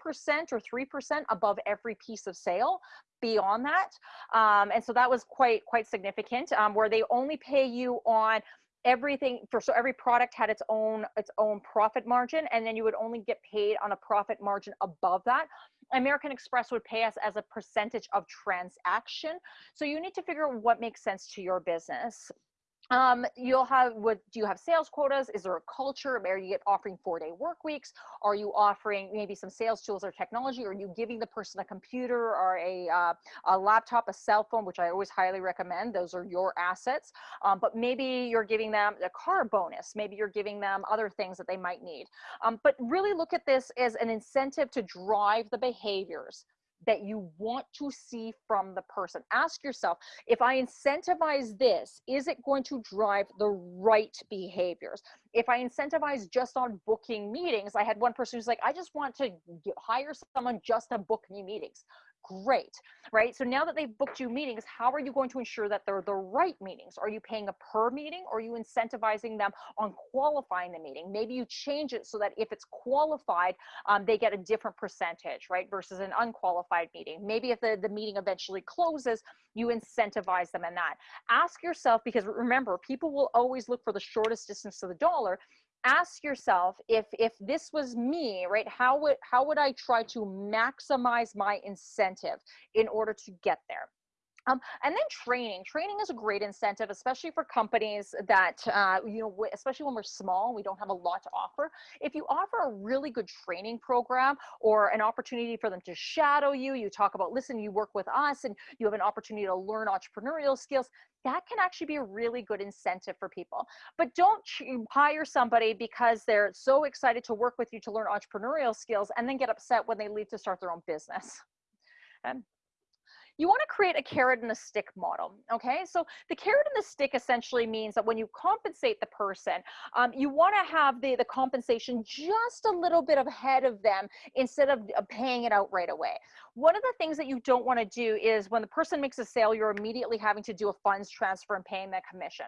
or 3% above every piece of sale beyond that um, and so that was quite quite significant um, where they only pay you on everything for so every product had its own its own profit margin and then you would only get paid on a profit margin above that. American express would pay us as a percentage of transaction. So you need to figure out what makes sense to your business um, you'll have what do you have sales quotas? Is there a culture are you offering four day work weeks? Are you offering maybe some sales tools or technology? Are you giving the person a computer or a, uh, a laptop a cell phone which i always highly recommend? Those are your assets. Um, but maybe you're giving them a car bonus. Maybe you're giving them other things that they might need. Um, but really look at this as an incentive to drive the behaviors that you want to see from the person. Ask yourself, if I incentivize this, is it going to drive the right behaviors? If I incentivize just on booking meetings, I had one person who's like, I just want to hire someone just to book me meetings great, right? So now that they've booked you meetings, how are you going to ensure that they're the right meetings? Are you paying a per meeting or are you incentivizing them on qualifying the meeting? Maybe you change it so that if it's qualified, um, they get a different percentage, right? Versus an unqualified meeting. Maybe if the, the meeting eventually closes, you incentivize them in that. Ask yourself, because remember, people will always look for the shortest distance to the dollar ask yourself if if this was me right how would how would i try to maximize my incentive in order to get there um, and then training. Training is a great incentive, especially for companies that, uh, you know, especially when we're small, we don't have a lot to offer. If you offer a really good training program or an opportunity for them to shadow you, you talk about, listen, you work with us and you have an opportunity to learn entrepreneurial skills, that can actually be a really good incentive for people. But don't hire somebody because they're so excited to work with you to learn entrepreneurial skills and then get upset when they leave to start their own business. And you want to create a carrot and a stick model. Okay, so the carrot and the stick essentially means that when you compensate the person, um, you want to have the, the compensation just a little bit ahead of them instead of paying it out right away. One of the things that you don't want to do is when the person makes a sale, you're immediately having to do a funds transfer and paying that commission.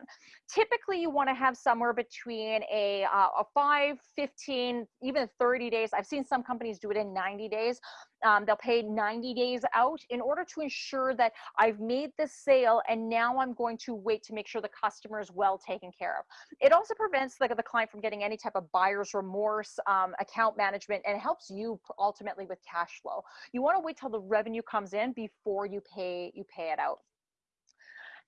Typically, you want to have somewhere between a, uh, a 5, 15, even 30 days. I've seen some companies do it in 90 days. Um, they'll pay 90 days out in order to ensure that I've made this sale and now I'm going to wait to make sure the customer is well taken care of. It also prevents the, the client from getting any type of buyer's remorse, um, account management, and helps you ultimately with cash flow. You want to wait till the revenue comes in before you pay you pay it out.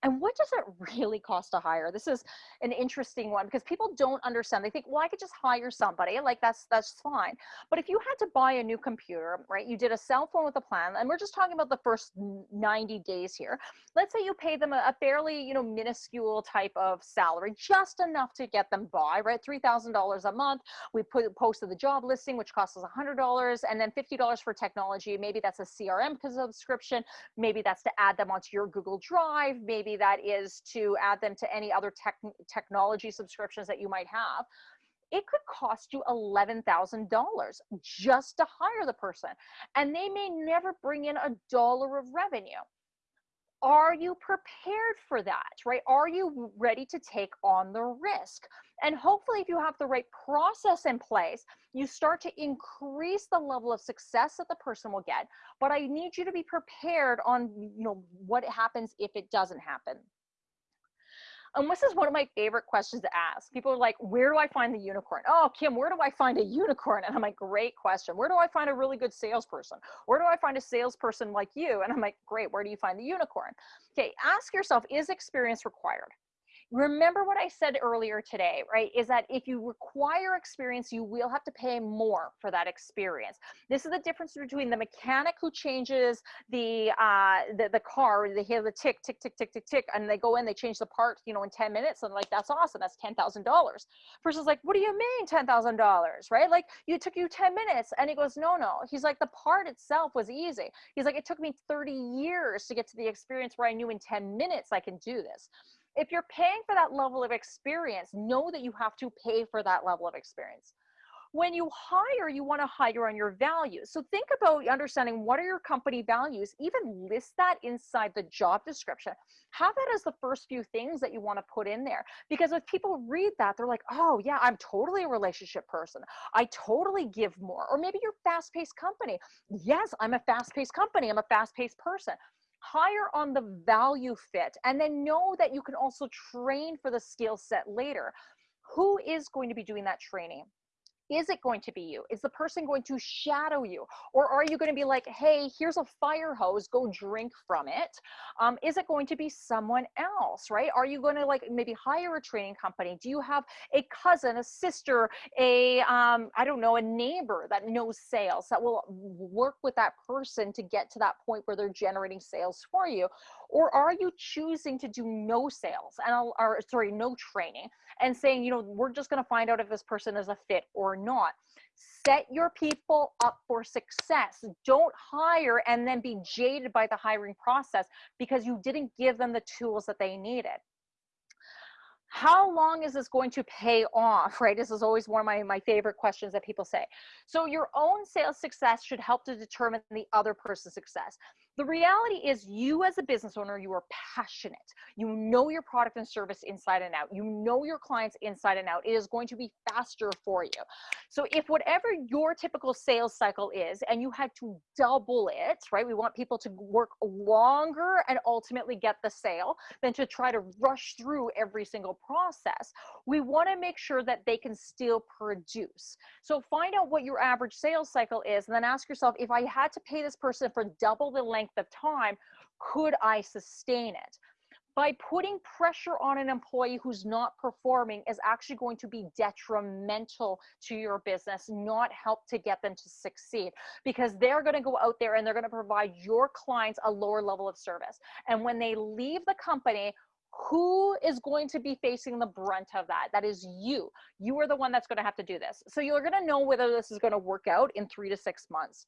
And what does it really cost to hire? This is an interesting one because people don't understand. They think, well, I could just hire somebody, like that's that's fine. But if you had to buy a new computer, right? You did a cell phone with a plan, and we're just talking about the first 90 days here. Let's say you pay them a, fairly, you know, minuscule type of salary, just enough to get them by, right? Three thousand dollars a month. We put posted the job listing, which costs us a hundred dollars, and then fifty dollars for technology. Maybe that's a CRM subscription. Maybe that's to add them onto your Google Drive. Maybe maybe that is to add them to any other tech, technology subscriptions that you might have it could cost you $11,000 just to hire the person. And they may never bring in a dollar of revenue. Are you prepared for that, right? Are you ready to take on the risk? And hopefully if you have the right process in place, you start to increase the level of success that the person will get. But I need you to be prepared on, you know, what happens if it doesn't happen. And this is one of my favorite questions to ask. People are like, where do I find the unicorn? Oh, Kim, where do I find a unicorn? And I'm like, great question. Where do I find a really good salesperson? Where do I find a salesperson like you? And I'm like, great, where do you find the unicorn? Okay, ask yourself, is experience required? Remember what I said earlier today, right? Is that if you require experience, you will have to pay more for that experience. This is the difference between the mechanic who changes the uh, the, the car, they hear the tick, tick, tick, tick, tick, tick, and they go in, they change the part, you know, in 10 minutes, and like, that's awesome, that's $10,000. Versus like, what do you mean $10,000, right? Like, you took you 10 minutes, and he goes, no, no. He's like, the part itself was easy. He's like, it took me 30 years to get to the experience where I knew in 10 minutes I can do this if you're paying for that level of experience, know that you have to pay for that level of experience. When you hire, you want to hire on your values. So think about understanding what are your company values, even list that inside the job description. Have that as the first few things that you want to put in there. Because if people read that, they're like, oh, yeah, I'm totally a relationship person. I totally give more. Or maybe you're fast paced company. Yes, I'm a fast paced company. I'm a fast paced person hire on the value fit and then know that you can also train for the skill set later. Who is going to be doing that training is it going to be you? Is the person going to shadow you? Or are you going to be like, hey, here's a fire hose, go drink from it? Um, is it going to be someone else, right? Are you going to like maybe hire a training company? Do you have a cousin, a sister, a, um, I don't know, a neighbor that knows sales that will work with that person to get to that point where they're generating sales for you? Or are you choosing to do no sales and, or sorry, no training and saying, you know, we're just going to find out if this person is a fit or not. Set your people up for success. Don't hire and then be jaded by the hiring process because you didn't give them the tools that they needed how long is this going to pay off right this is always one of my, my favorite questions that people say so your own sales success should help to determine the other person's success the reality is you as a business owner, you are passionate. You know your product and service inside and out. You know your clients inside and out. It is going to be faster for you. So if whatever your typical sales cycle is and you had to double it, right? We want people to work longer and ultimately get the sale than to try to rush through every single process. We want to make sure that they can still produce. So find out what your average sales cycle is and then ask yourself, if I had to pay this person for double the length length of time, could I sustain it? By putting pressure on an employee who's not performing is actually going to be detrimental to your business, not help to get them to succeed because they're going to go out there and they're going to provide your clients a lower level of service. And when they leave the company, who is going to be facing the brunt of that? That is you. You are the one that's going to have to do this. So you're going to know whether this is going to work out in three to six months.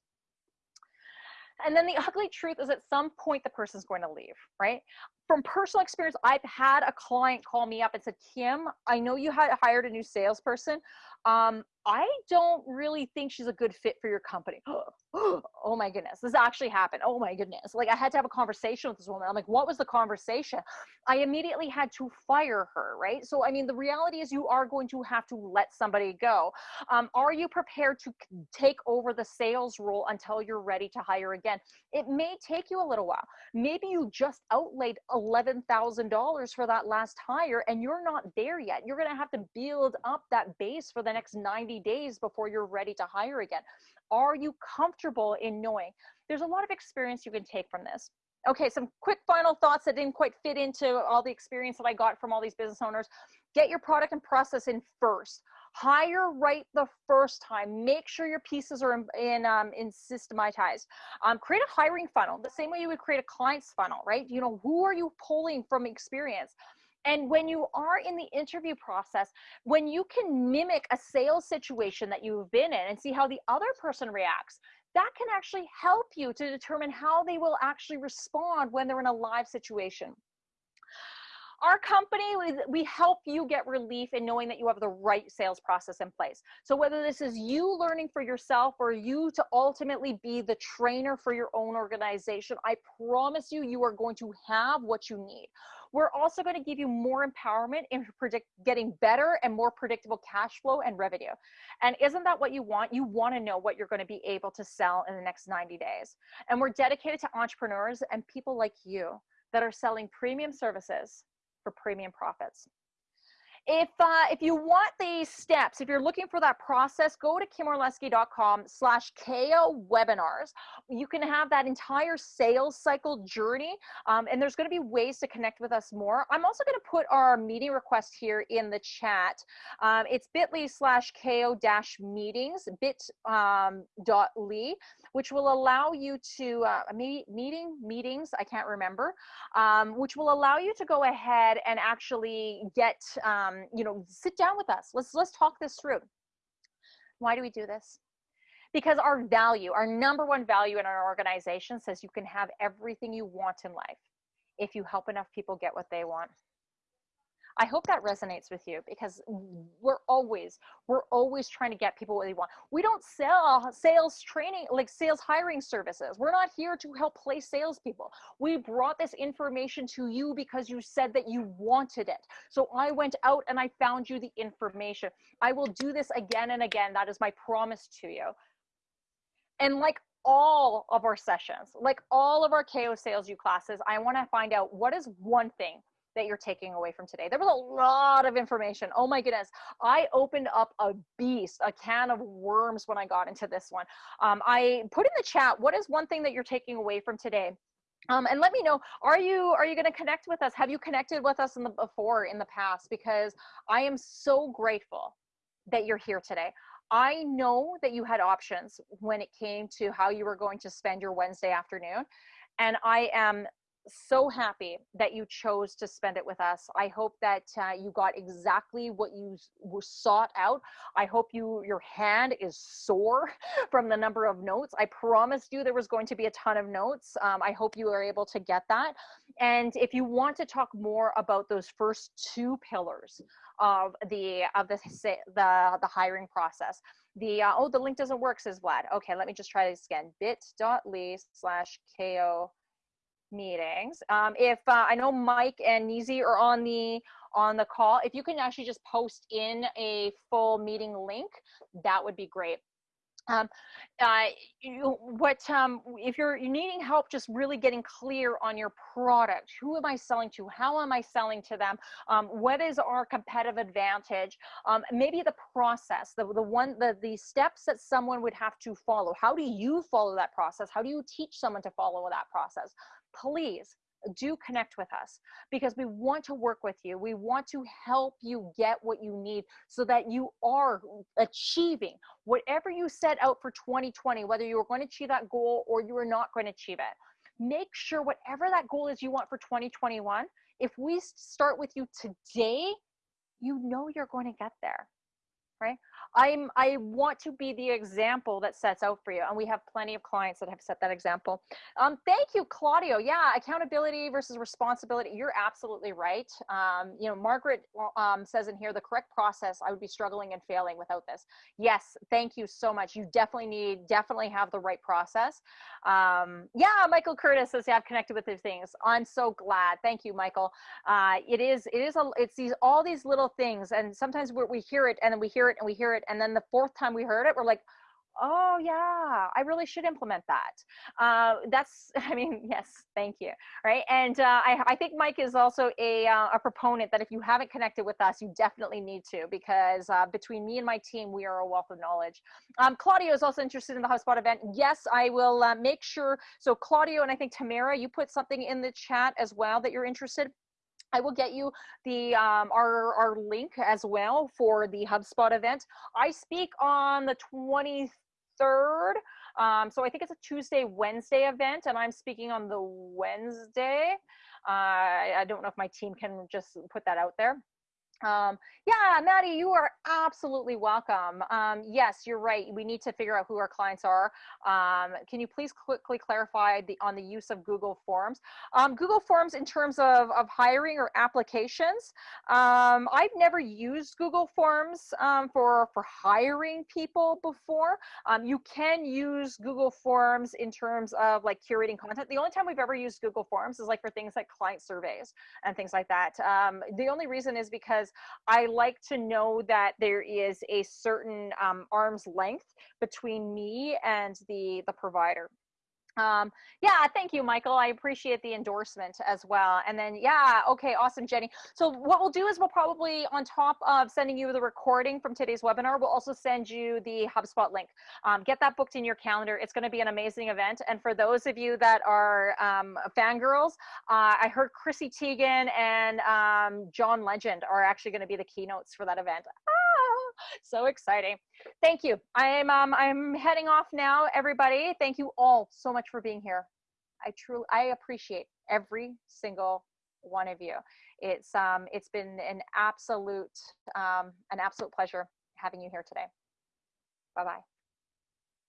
And then the ugly truth is at some point the person's going to leave, right? From personal experience, I've had a client call me up and said, Kim, I know you had hired a new salesperson. Um, I don't really think she's a good fit for your company. oh my goodness, this actually happened. Oh my goodness. Like I had to have a conversation with this woman. I'm like, what was the conversation? I immediately had to fire her, right? So, I mean, the reality is you are going to have to let somebody go. Um, are you prepared to take over the sales role until you're ready to hire again? It may take you a little while. Maybe you just outlaid $11,000 for that last hire and you're not there yet. You're going to have to build up that base for the next 90 days before you're ready to hire again. Are you comfortable in knowing? There's a lot of experience you can take from this. Okay, some quick final thoughts that didn't quite fit into all the experience that I got from all these business owners. Get your product and process in first. Hire right the first time. Make sure your pieces are in, in, um, in systematized. Um, create a hiring funnel, the same way you would create a client's funnel, right? You know, who are you pulling from experience? And when you are in the interview process, when you can mimic a sales situation that you've been in and see how the other person reacts, that can actually help you to determine how they will actually respond when they're in a live situation. Our company, we help you get relief in knowing that you have the right sales process in place. So whether this is you learning for yourself or you to ultimately be the trainer for your own organization, I promise you, you are going to have what you need. We're also going to give you more empowerment in predict getting better and more predictable cash flow and revenue. And isn't that what you want? You want to know what you're going to be able to sell in the next 90 days. And we're dedicated to entrepreneurs and people like you that are selling premium services for premium profits. If, uh, if you want these steps, if you're looking for that process, go to kimorlesky.com slash KO webinars. You can have that entire sales cycle journey. Um, and there's going to be ways to connect with us more. I'm also going to put our meeting request here in the chat. Um, it's bit.ly slash KO dash meetings, bit.ly. Um, which will allow you to uh, meet, meeting meetings i can't remember um, which will allow you to go ahead and actually get um, Um, you know sit down with us. Let's let's talk this through. Why do we do this? Because our value our number one value in our organization says you can have everything you want in life if you help enough people get what they want I hope that resonates with you because we're always, we're always trying to get people what they want. We don't sell sales training, like sales hiring services. We're not here to help place salespeople. We brought this information to you because you said that you wanted it. So I went out and I found you the information. I will do this again and again. That is my promise to you. And like all of our sessions, like all of our KO Sales U classes, I want to find out what is one thing that you're taking away from today. There was a lot of information. Oh my goodness. I opened up a beast, a can of worms when I got into this one. Um, I put in the chat, what is one thing that you're taking away from today? Um, and let me know are you are you going to connect with us have you connected with us in the before in the past because i am so grateful that you're here today i know that you had options when it came to how you were going to spend your wednesday afternoon and i am so happy that you chose to spend it with us. I hope that uh, you got exactly what you were sought out. I hope you your hand is sore from the number of notes. I promised you there was going to be a ton of notes. Um, I hope you are able to get that. And if you want to talk more about those first two pillars of the of the the, the hiring process, the uh, oh the link doesn't work says Vlad. Okay, let me just try this again. Bit.ly slash ko meetings. Um, if uh, I know Mike and Nizi are on the on the call, if you can actually just post in a full meeting link, that would be great. Um, uh, you, what um, if you're, you're needing help just really getting clear on your product who am i selling to? How am i selling to them? Um, what is our competitive advantage? Um, maybe the process the, the one the, the steps that someone would have to follow. How do you follow that process? How do you teach someone to follow that process please do mm. connect with us because we want to work with you. We want to help you get what you need so that you are achieving whatever you set out for 2020, whether you are going to achieve that goal or you are not going to achieve it. Make sure whatever that goal is you want for 2021, if we start with you today, you know you're going to get there right? I'm I want to be the example that sets out for you, and we have plenty of clients that have set that example. Um, thank you, Claudio. Yeah, accountability versus responsibility. You're absolutely right. Um, you know, Margaret um, says in here the correct process. I would be struggling and failing without this. Yes, thank you so much. You definitely need definitely have the right process. Um, yeah, Michael Curtis says yeah, I've connected with these things. I'm so glad. Thank you, Michael. Uh, it is it is a it's these all these little things, and sometimes we hear it and then we hear it and we hear it and then the fourth time we heard it we're like oh yeah i really should implement that. Uh, that's i mean yes thank you right? And uh, I, I think mike is also a, uh, a proponent that if you haven't connected with us you definitely need to because uh, between me and my team we are a wealth of knowledge. Um, claudio is also interested in the hubspot event. Yes i will uh, make sure so claudio and i think tamara you put something in the chat as well that you're interested I will get you the um, our our link as well for the HubSpot event. I speak on the 23rd. Um, so I think it's a Tuesday, Wednesday event, and I'm speaking on the Wednesday. Uh, I don't know if my team can just put that out there. Um, yeah, Maddie, you are absolutely welcome. Um, yes, you're right. We need to figure out who our clients are. Um, can you please quickly clarify the on the use of Google Forms? Um, Google Forms in terms of, of hiring or applications. Um, I've never used Google Forms um, for, for hiring people before. you can use Google Forms in terms of like curating content. The only time we've ever used Google Forms is like for things like client surveys and things like that. the only reason is because I like to know that there is a certain um, arm's length between me and the the provider um yeah thank you michael. I appreciate the endorsement as well. And then yeah okay awesome jenny. So what we'll do is we'll probably on top of sending you the recording from today's webinar we'll also send you the hubspot link. Um, get that booked in your calendar. It's going to be an amazing event. And for those of you that are um, fangirls uh, i heard chrissy teigen and um, john legend are actually going to be the keynotes for that event so exciting. Thank you. I'm um, I'm heading off now, everybody. Thank you all so much for being here. I truly I appreciate every single one of you. It's um it's been an absolute um an absolute pleasure having you here today. Bye bye.